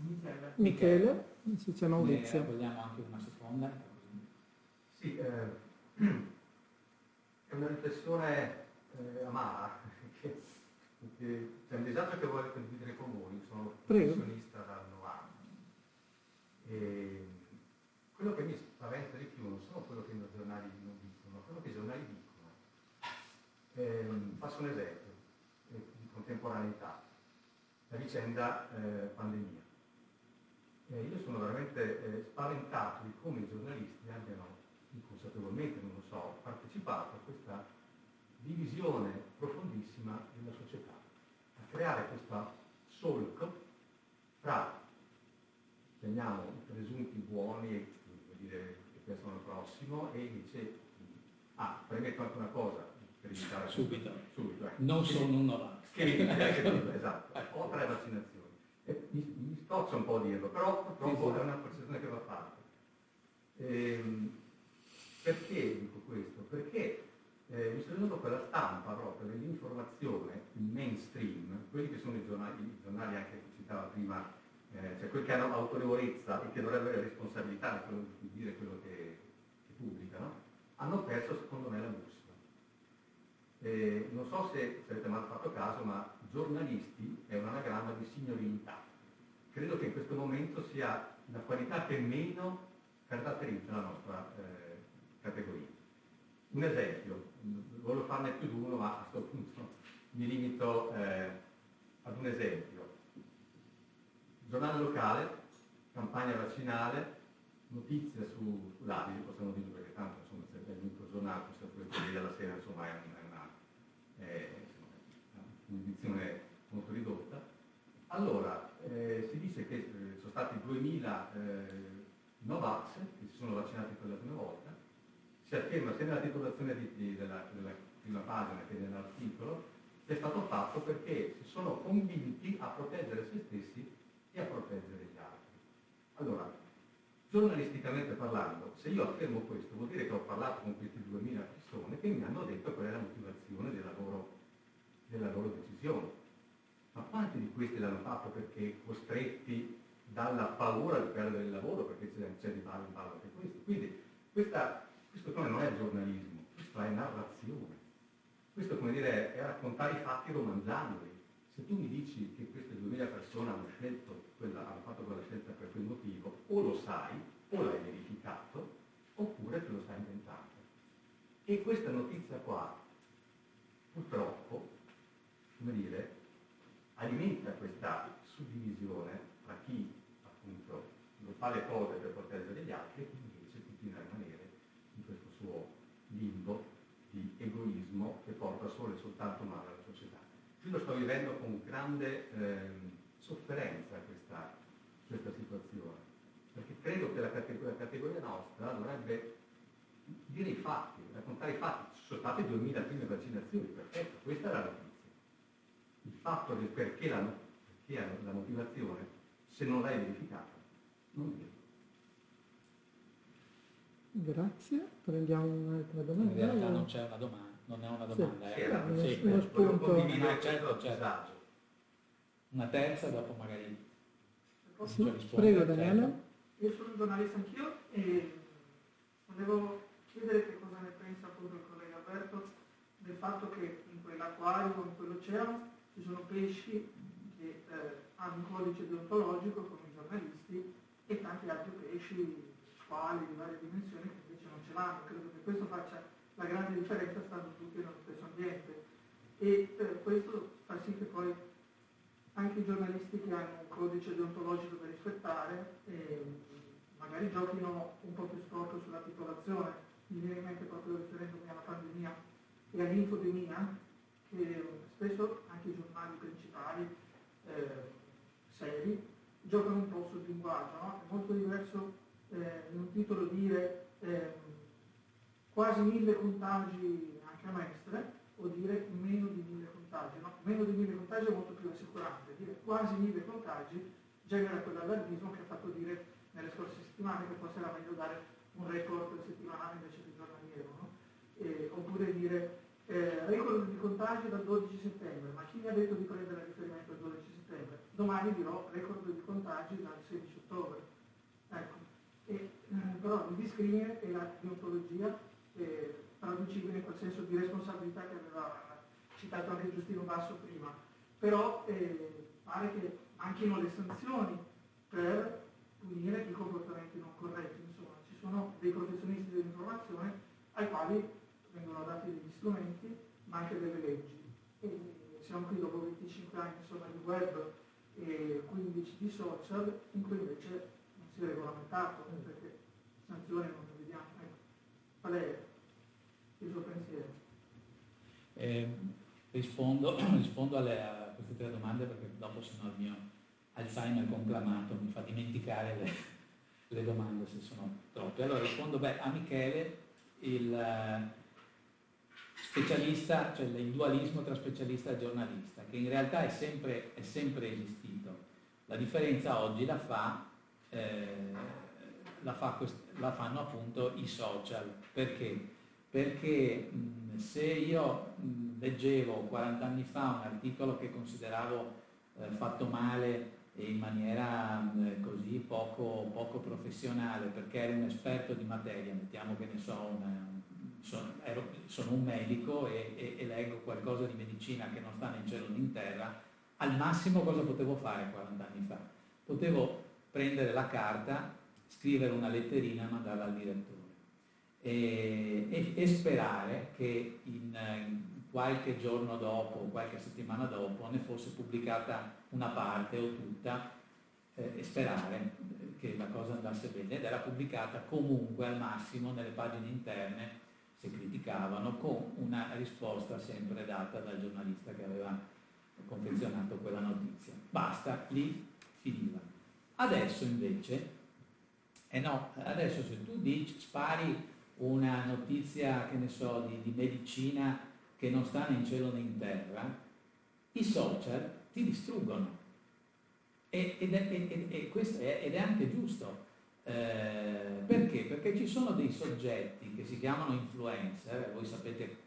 Michele. Michele, se c'è Ne Maurizio. vogliamo anche una seconda. Sì, eh, è una riflessione eh, amara, perché, perché c'è un disagio che voglio condividere con voi, sono Prego. professionista dal 90. E quello che mi spaventa di più non sono quello che i giornali non dicono, ma quello che i giornali dicono. Ehm, faccio un esempio eh, di contemporaneità, la vicenda eh, pandemia. Eh, io sono veramente eh, spaventato di come i giornalisti abbiano, inconsapevolmente, non lo so, partecipato a questa divisione profondissima della società, a creare questo solco tra, chiamiamo, i presunti buoni, che al prossimo, e invece, ah, premetto anche una cosa, per evitare Subito. subito ecco. Non sono un Novax. che esatto, ho tre vaccinazioni. E mi, mi scoccia un po' a dirlo, però purtroppo sì. è una percezione che va fatta. Ehm, perché dico questo? Perché eh, mi sono venuto quella stampa proprio dell'informazione, il mainstream, quelli che sono i giornali, i giornali anche che citava prima, eh, cioè quelli che hanno autorevolezza e che dovrebbero avere responsabilità di, dire quello che, che pubblicano, hanno perso secondo me la bussola. Non so se, avete mai fatto caso, ma giornalisti è un anagramma di signorilità. Credo che in questo momento sia la qualità che meno caratterizza la nostra eh, categoria. Un esempio, voglio farne più di uno, ma a questo punto mi limito eh, ad un esempio. Giornale locale, campagna vaccinale, notizia su, sull'Avi, possiamo dire perché tanto insomma, se è l'unico giornale, possiamo pure quelli della sera, insomma è, un- è una, è, un'edizione molto ridotta. Allora, eh, si dice che eh, sono stati 2000 eh, Novax che si sono vaccinati per la prima volta, si afferma sia nella titolazione di- di- della, della prima pagina che nell'articolo, che è stato fatto perché si sono convinti a proteggere se stessi a proteggere gli altri. Allora, giornalisticamente parlando, se io affermo questo, vuol dire che ho parlato con questi 2000 persone che mi hanno detto qual è la motivazione della loro, della loro decisione. Ma quanti di questi l'hanno fatto perché costretti dalla paura di perdere il lavoro, perché c'è, c'è di ballo in ballo anche questo. Quindi questa, questo come non è giornalismo, questo è narrazione. Questo come dire è raccontare i fatti romanzandoli. Se tu mi dici che queste 2000 persone hanno, scelto quella, hanno fatto quella scelta per quel motivo, o lo sai, o l'hai verificato, oppure te lo stai inventando. E questa notizia qua, purtroppo, come dire, alimenta questa suddivisione tra chi appunto non fa le cose per proteggere gli altri e chi invece continua a rimanere in questo suo limbo di egoismo che porta solo e soltanto male alla società. Io lo sto vivendo con grande ehm, sofferenza questa, questa situazione, perché credo che la categoria, la categoria nostra dovrebbe dire i fatti, raccontare i fatti. Ci sono state 2000 prime vaccinazioni, perfetto, questa è la notizia. Il fatto del perché la, perché la motivazione, se non l'hai verificata, non viene. Grazie, prendiamo un'altra In domanda. realtà non c'è una domanda, non è una domanda, Sì. è sì. uno spunto. condividere No, certo, certo. Una terza, dopo magari Posso- prego certo. Daniele. Io sono giornalista anch'io e volevo chiedere che cosa ne pensa appunto il collega Alberto del fatto che in quell'acquario in quell'oceano ci sono pesci che eh, hanno un codice deontologico come i giornalisti e tanti altri pesci, squali di varie dimensioni che invece non ce l'hanno. Credo che questo faccia la grande differenza stando tutti nello stesso ambiente e eh, questo fa sì che poi anche i giornalisti che hanno un codice deontologico da rispettare eh, magari giochino un po' più storto sulla titolazione. Mi viene in mente proprio riferendomi alla pandemia, e all'infodemia, che spesso anche i giornali principali eh, seri giocano un po' sul linguaggio, no? è molto diverso eh, in un titolo dire eh, quasi mille contagi anche a Mestre o dire meno di mille contagi. No? Meno di mille contagi è molto più assicurante, dire quasi mille contagi genera quell'allarmismo che ha fatto dire nelle scorse settimane che forse era meglio dare un record settimanale invece di giornaliero, no? eh, oppure dire eh, record di contagi dal 12 settembre, ma chi mi ha detto di prendere riferimento al 12 settembre? Domani dirò record di contagi dal 16 ottobre. Ecco. E, eh, però il discrimine e la deontologia eh, traducibile in quel senso di responsabilità che aveva citato anche Giustino Basso prima. Però eh, pare che manchino le sanzioni per punire i comportamenti non corretti. Insomma, ci sono dei professionisti dell'informazione ai quali vengono dati degli strumenti, ma anche delle leggi. E siamo qui dopo 25 anni insomma, di web e 15 di social, in cui invece non si è regolamentato, perché sanzioni non le vediamo. Ecco. Qual è il suo pensiero? Eh, rispondo, rispondo alle, a queste tre domande perché dopo sennò il mio Alzheimer conclamato mi fa dimenticare le, le domande se sono troppe. Allora rispondo, beh, a Michele il uh, specialista, cioè il dualismo tra specialista e giornalista, che in realtà è sempre, è sempre esistito. La differenza oggi la, fa, eh, la, fa la fanno appunto i social. Perché? Perché mh, se io mh, leggevo 40 anni fa un articolo che consideravo eh, fatto male e in maniera eh, così poco, poco, professionale perché ero un esperto di materia, mettiamo che ne so, una, sono, ero, sono, un medico e, e, e, leggo qualcosa di medicina che non sta né in cielo né in terra, al massimo cosa potevo fare 40 anni fa? Potevo prendere la carta, scrivere una letterina e mandarla al direttore e, e sperare che in, in qualche giorno dopo, qualche settimana dopo, ne fosse pubblicata una parte o tutta eh, e sperare che la cosa andasse bene ed era pubblicata comunque al massimo nelle pagine interne se criticavano con una risposta sempre data dal giornalista che aveva confezionato quella notizia. Basta, lì finiva. Adesso invece, eh no, adesso se tu dici, spari una notizia, che ne so, di, di medicina che non sta né in cielo né in terra, i social ti distruggono. E, ed, è, ed, è, ed è anche giusto. Eh, perché? Perché ci sono dei soggetti che si chiamano influencer, voi sapete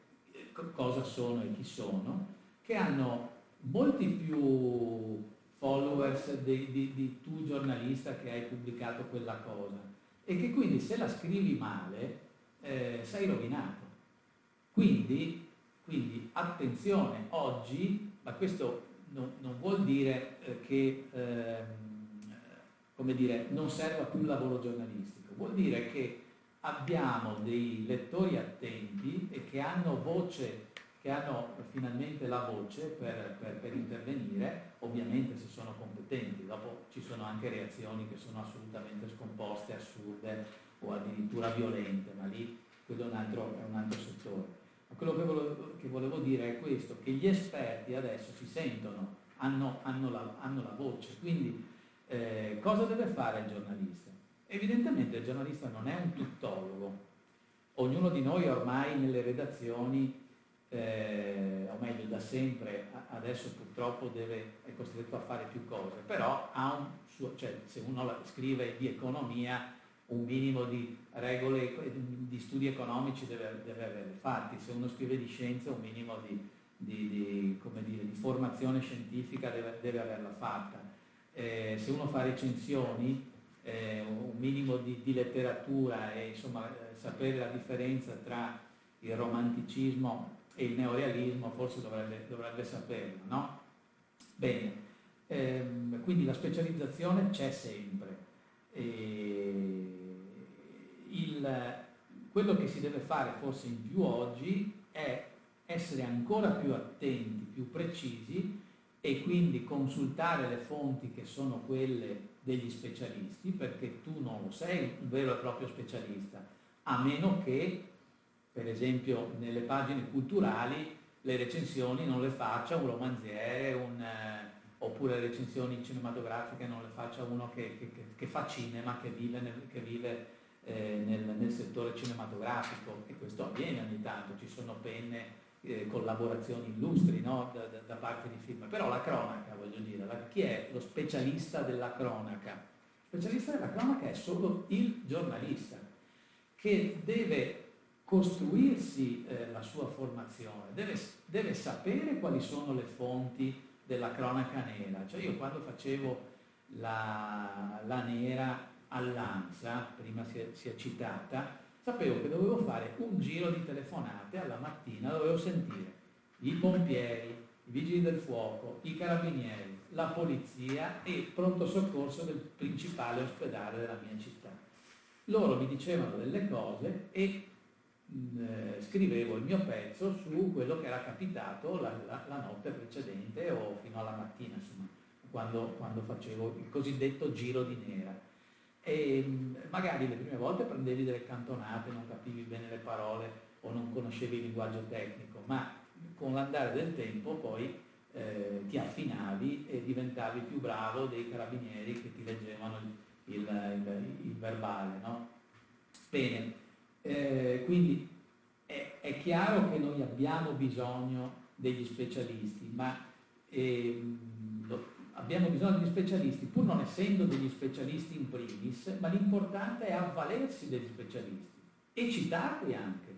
cosa sono e chi sono, che hanno molti più followers di, di, di tu giornalista che hai pubblicato quella cosa e che quindi se la scrivi male eh, sei rovinato. Quindi quindi attenzione, oggi, ma questo non, non vuol dire eh, che ehm, dire, non serva più il lavoro giornalistico, vuol dire che abbiamo dei lettori attenti e che hanno voce, che hanno finalmente la voce per, per, per intervenire, ovviamente se sono competenti, dopo ci sono anche reazioni che sono assolutamente scomposte, assurde o addirittura violente, ma lì quello è un altro, è un altro settore. Quello che volevo, che volevo, dire è questo, che gli esperti adesso si sentono, hanno, hanno, la, hanno la, voce, quindi eh, cosa deve fare il giornalista? Evidentemente il giornalista non è un tuttologo, ognuno di noi ormai nelle redazioni, eh, o meglio da sempre, adesso purtroppo deve, è costretto a fare più cose, però un suo, cioè, se uno scrive di economia un minimo di regole, di studi economici deve, deve avere fatti, se uno scrive di scienza un minimo di, di, di, dire, di formazione scientifica deve, deve averla fatta. Eh, se uno fa recensioni, eh, un minimo di, letteratura e insomma eh, sapere la differenza tra il romanticismo e il neorealismo forse dovrebbe, dovrebbe saperlo, no? Bene, ehm, quindi la specializzazione c'è sempre. E il, quello che si deve fare forse in più oggi è essere ancora più attenti, più precisi e quindi consultare le fonti che sono quelle degli specialisti, perché tu non lo sei un vero e proprio specialista, a meno che per esempio nelle pagine culturali le recensioni non le faccia un romanziere, un, eh, oppure le recensioni cinematografiche non le faccia uno che, che, che fa cinema, che vive, che vive eh, nel, nel, settore cinematografico e questo avviene ogni tanto, ci sono penne, eh, collaborazioni illustri no? da, da, parte di film, però la cronaca voglio dire, la, chi è lo specialista della cronaca? Lo specialista della cronaca è solo il giornalista che deve costruirsi eh, la sua formazione, deve, deve sapere quali sono le fonti della cronaca nera. Cioè io quando facevo la, la nera all'ANSA, prima si è, citata, sapevo che dovevo fare un giro di telefonate alla mattina, dovevo sentire i pompieri, i vigili del fuoco, i carabinieri, la polizia e il pronto soccorso del principale ospedale della mia città. Loro mi dicevano delle cose e eh, scrivevo il mio pezzo su quello che era capitato la, la, la, notte precedente o fino alla mattina, insomma, quando, quando facevo il cosiddetto giro di nera. E mm, magari le prime volte prendevi delle cantonate, non capivi bene le parole o non conoscevi il linguaggio tecnico, ma con l'andare del tempo poi eh, ti affinavi e diventavi più bravo dei carabinieri che ti leggevano il, il, il, verbale. No? Bene, eh, quindi è, è, chiaro che noi abbiamo bisogno degli specialisti, ma eh, abbiamo bisogno degli specialisti pur non essendo degli specialisti in primis, ma l'importante è avvalersi degli specialisti e citarli anche,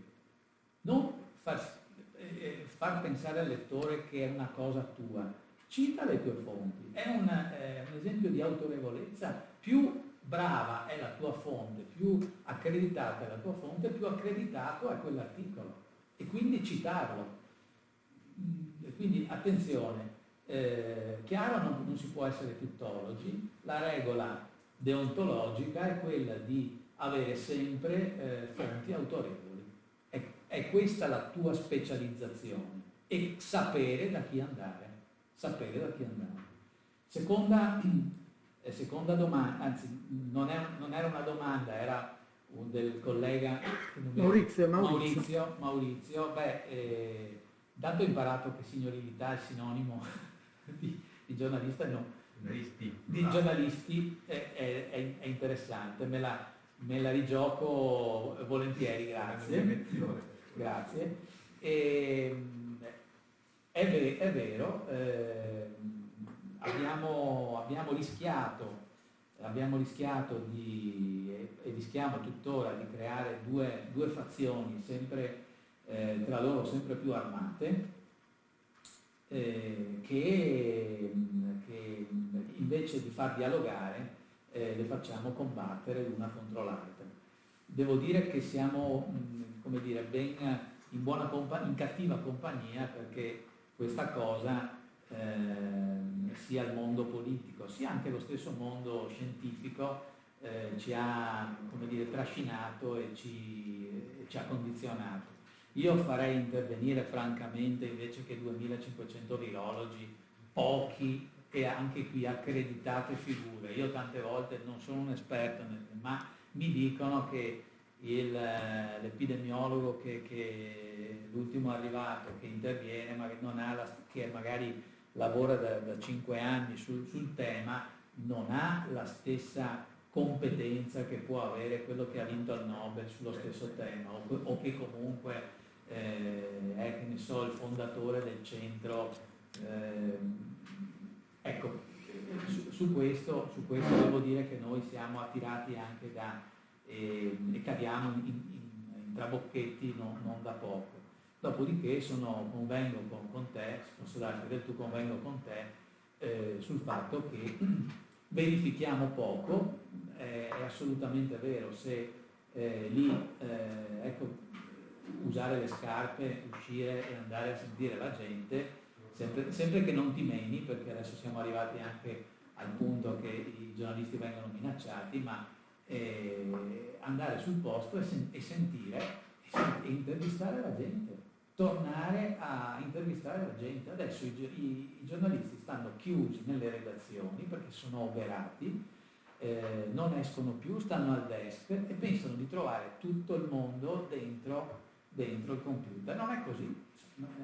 non far, eh, far pensare al lettore che è una cosa tua, cita le tue fonti, è un, eh, un esempio di autorevolezza. Più brava è la tua fonte, più accreditata è la tua fonte, più accreditato è quell'articolo. E quindi citarlo. E quindi attenzione, eh, chiaro non, non, si può essere tuttologi, la regola deontologica è quella di avere sempre eh, fonti autorevoli. È, è questa la tua specializzazione e sapere da chi andare. Sapere da chi andare. Seconda seconda domanda, anzi non, è, non, era una domanda, era un del collega Maurizio, Maurizio. Maurizio, Maurizio beh, eh, dato ho imparato che signorilità è sinonimo di, di giornalista, no, di giornalisti è, è, è, interessante, me la, me la rigioco volentieri, grazie. Grazie. E, ehm, è, è, vero, eh, abbiamo, abbiamo rischiato, abbiamo rischiato di, e rischiamo tuttora di creare due, due fazioni sempre, eh, tra loro sempre più armate, eh, che, che, invece di far dialogare eh, le facciamo combattere l'una contro l'altra. Devo dire che siamo come dire, ben in, in cattiva compagnia perché questa cosa eh, sia il mondo politico, sia anche lo stesso mondo scientifico eh, ci ha dire, trascinato e ci, ci ha condizionato. Io farei intervenire francamente invece che 2500 virologi, pochi e anche qui accreditate figure. Io tante volte non sono un esperto, ma mi dicono che l'epidemiologo che, che l'ultimo arrivato che interviene, ma che, non ha la, che magari lavora da, da 5 anni sul, sul, tema, non ha la stessa competenza che può avere quello che ha vinto il Nobel sullo stesso tema o, o che comunque eh, è che ne so, il fondatore del centro. Eh, ecco, su, su, questo, su, questo, devo dire che noi siamo attirati anche da eh, e cadiamo in, in, in trabocchetti non, non da poco. Dopodiché sono, convengo con, con te, posso darti del tu convengo con te, eh, sul fatto che verifichiamo poco, eh, è assolutamente vero, se eh, lì, eh, ecco, usare le scarpe, uscire e andare a sentire la gente, sempre, sempre che non ti meni, perché adesso siamo arrivati anche al punto che i giornalisti vengono minacciati, ma eh, andare sul posto e, sen- e sentire e intervistare la gente tornare a intervistare la gente. Adesso i, i, i giornalisti stanno chiusi nelle redazioni perché sono oberati, eh, non escono più, stanno al desk e pensano di trovare tutto il mondo dentro dentro il computer. Non è così,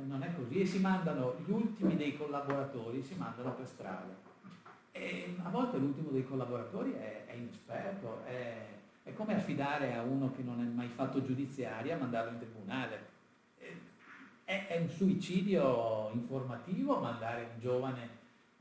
non è così e si mandano gli ultimi dei collaboratori, si mandano per strada. E a volte l'ultimo dei collaboratori è, è inesperto, è, è, come affidare a uno che non è mai fatto giudiziaria mandarlo in tribunale. È, è un suicidio informativo mandare un giovane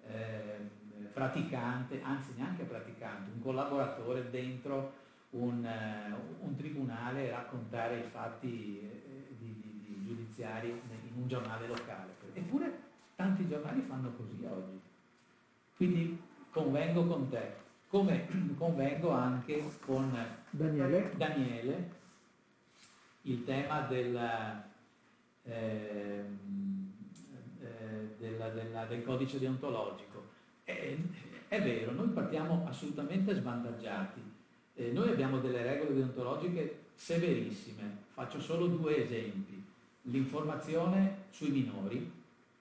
eh, praticante, anzi neanche praticante, un collaboratore dentro un, uh, un tribunale raccontare i fatti eh, di, di, di giudiziari in un giornale locale. Eppure tanti giornali fanno così oggi. Quindi convengo con te, come convengo anche con Daniele, Daniele il tema della, eh, eh, della, della, del codice deontologico. È, è, vero, noi partiamo assolutamente svantaggiati. Eh, noi abbiamo delle regole deontologiche severissime. Faccio solo due esempi. L'informazione sui minori.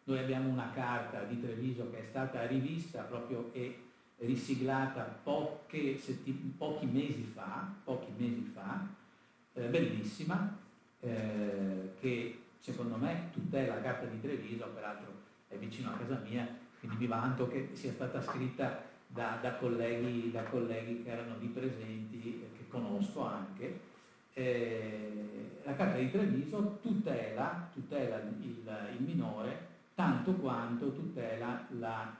Noi abbiamo una carta di Treviso che è stata rivista proprio e risiglata pochi mesi fa, pochi mesi fa eh, bellissima, eh, che secondo me tutela la carta di Treviso, peraltro è vicino a casa mia, quindi mi vanto che sia stata scritta da, da, colleghi, da colleghi, che erano lì presenti, che conosco anche. Eh, la carta di Treviso tutela, tutela il, il minore tanto quanto tutela la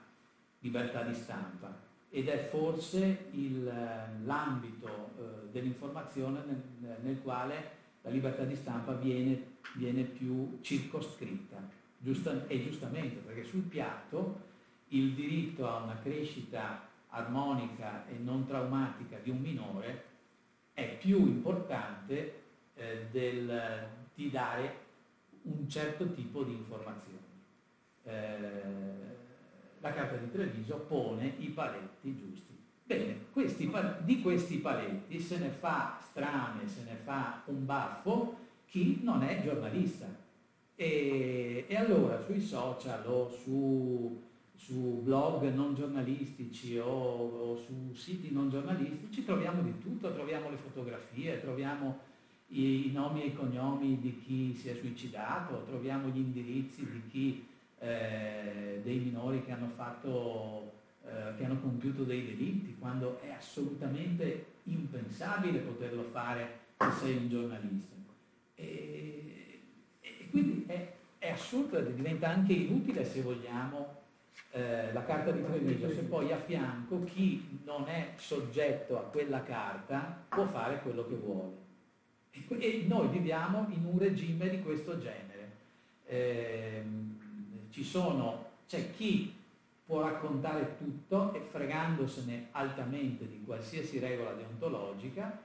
libertà di stampa ed è forse l'ambito eh, dell'informazione nel, nel, quale la libertà di stampa viene, viene più circoscritta, giusta, e giustamente, perché sul piatto il diritto a una crescita armonica e non traumatica di un minore è più importante eh, del, di dare un certo tipo di informazioni. Eh, la Carta di Treviso pone i paletti giusti. Bene, questi, di questi paletti se ne fa strame, se ne fa un baffo chi non è giornalista. E, e allora sui social o su, su blog non giornalistici o, o, su siti non giornalistici troviamo di tutto, troviamo le fotografie, troviamo i, i nomi e i cognomi di chi si è suicidato, troviamo gli indirizzi di chi eh, dei minori che hanno, fatto, eh, che hanno compiuto dei delitti, quando è assolutamente impensabile poterlo fare se sei un giornalista. E, e quindi è, è assurdo, diventa anche inutile se vogliamo eh, la carta di Treviso, se poi a fianco chi non è soggetto a quella carta può fare quello che vuole. E, noi viviamo in un regime di questo genere. Eh, c'è chi può raccontare tutto e fregandosene altamente di qualsiasi regola deontologica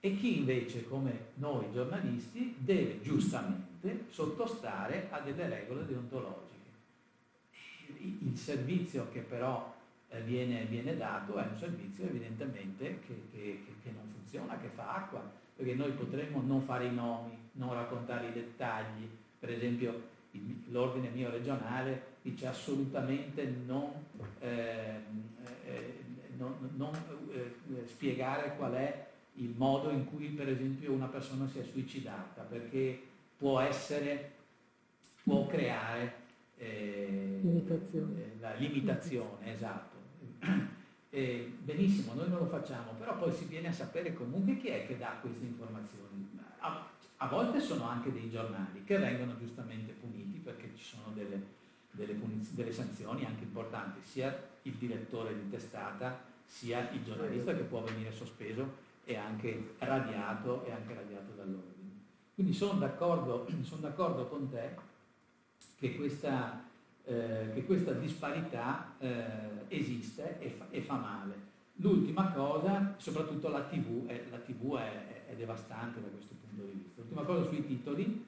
e chi invece, come noi giornalisti, deve giustamente sottostare a delle regole deontologiche. Il servizio che però eh, viene, viene dato è un servizio evidentemente che, che, che non funziona, che fa acqua, perché noi potremmo non fare i nomi, non raccontare i dettagli, per esempio l'ordine mio regionale dice assolutamente non, eh, eh, non, non eh, spiegare qual è il modo in cui per esempio una persona si è suicidata, perché può essere, può creare eh, limitazione. Eh, la limitazione, esatto. benissimo, noi non lo facciamo, però poi si viene a sapere comunque chi è che dà queste informazioni. A, a volte sono anche dei giornali che vengono giustamente puniti perché ci sono delle, delle, delle sanzioni anche importanti, sia il direttore di testata sia il giornalista che può venire sospeso e anche radiato, e anche radiato dall'ordine. Quindi sono d'accordo, sono d'accordo con te che questa, eh, che questa disparità eh, esiste e fa, e fa, male. L'ultima cosa, soprattutto la TV, è, la TV è, è devastante da questo punto di vista. L'ultima cosa sui titoli,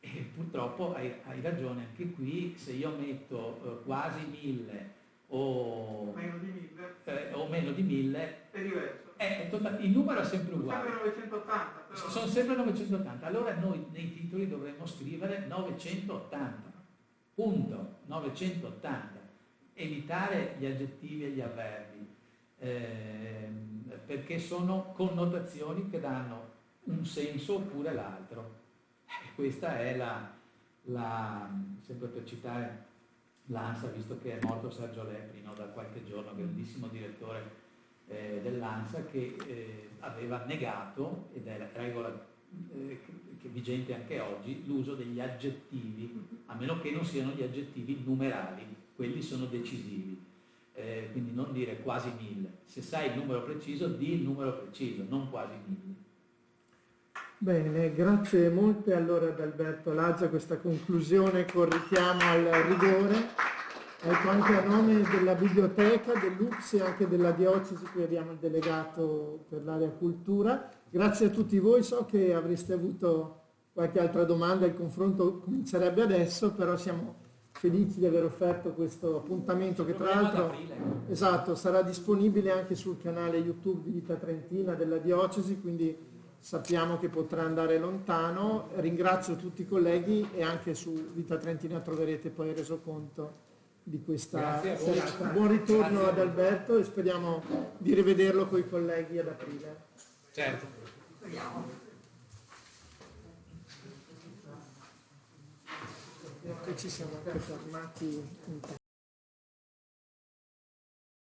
e purtroppo hai, hai, ragione anche qui, se io metto eh, quasi mille o meno di mille, eh, o meno di mille è diverso. È, è, il numero è sempre uguale. Sempre 980. Però. Sono sempre 980. Allora noi nei titoli dovremmo scrivere 980. Punto. 980. Evitare gli aggettivi e gli avverbi. Eh, perché sono connotazioni che danno un senso oppure l'altro. Eh, Questa è la, la- sempre per citare l'ANSA, visto che è morto Sergio Lepri no, da qualche giorno, grandissimo direttore eh, dell'ANSA, che eh, aveva negato, ed è la regola eh, che è vigente anche oggi, l'uso degli aggettivi, a meno che non siano gli aggettivi numerali, quelli sono decisivi. Eh, quindi non dire quasi mille, se sai il numero preciso, di il numero preciso, non quasi mille. Bene, grazie molte allora ad Alberto Lazza questa conclusione con richiamo al rigore. Ecco, anche a nome della biblioteca, dell'UPS e anche della diocesi, qui abbiamo il delegato per l'area cultura. Grazie a tutti voi, so che avreste avuto qualche altra domanda, il confronto comincerebbe adesso, però siamo felici di aver offerto questo appuntamento che tra l'altro aprile. esatto, sarà disponibile anche sul canale YouTube di Vita Trentina della diocesi, quindi sappiamo che potrà andare lontano. Ringrazio tutti i colleghi e anche su Vita Trentina troverete poi il resoconto di questa serata. Buon ritorno Grazie ad. Alberto e speriamo di rivederlo con i colleghi ad aprile. Certo. Ecco, ci siamo fermati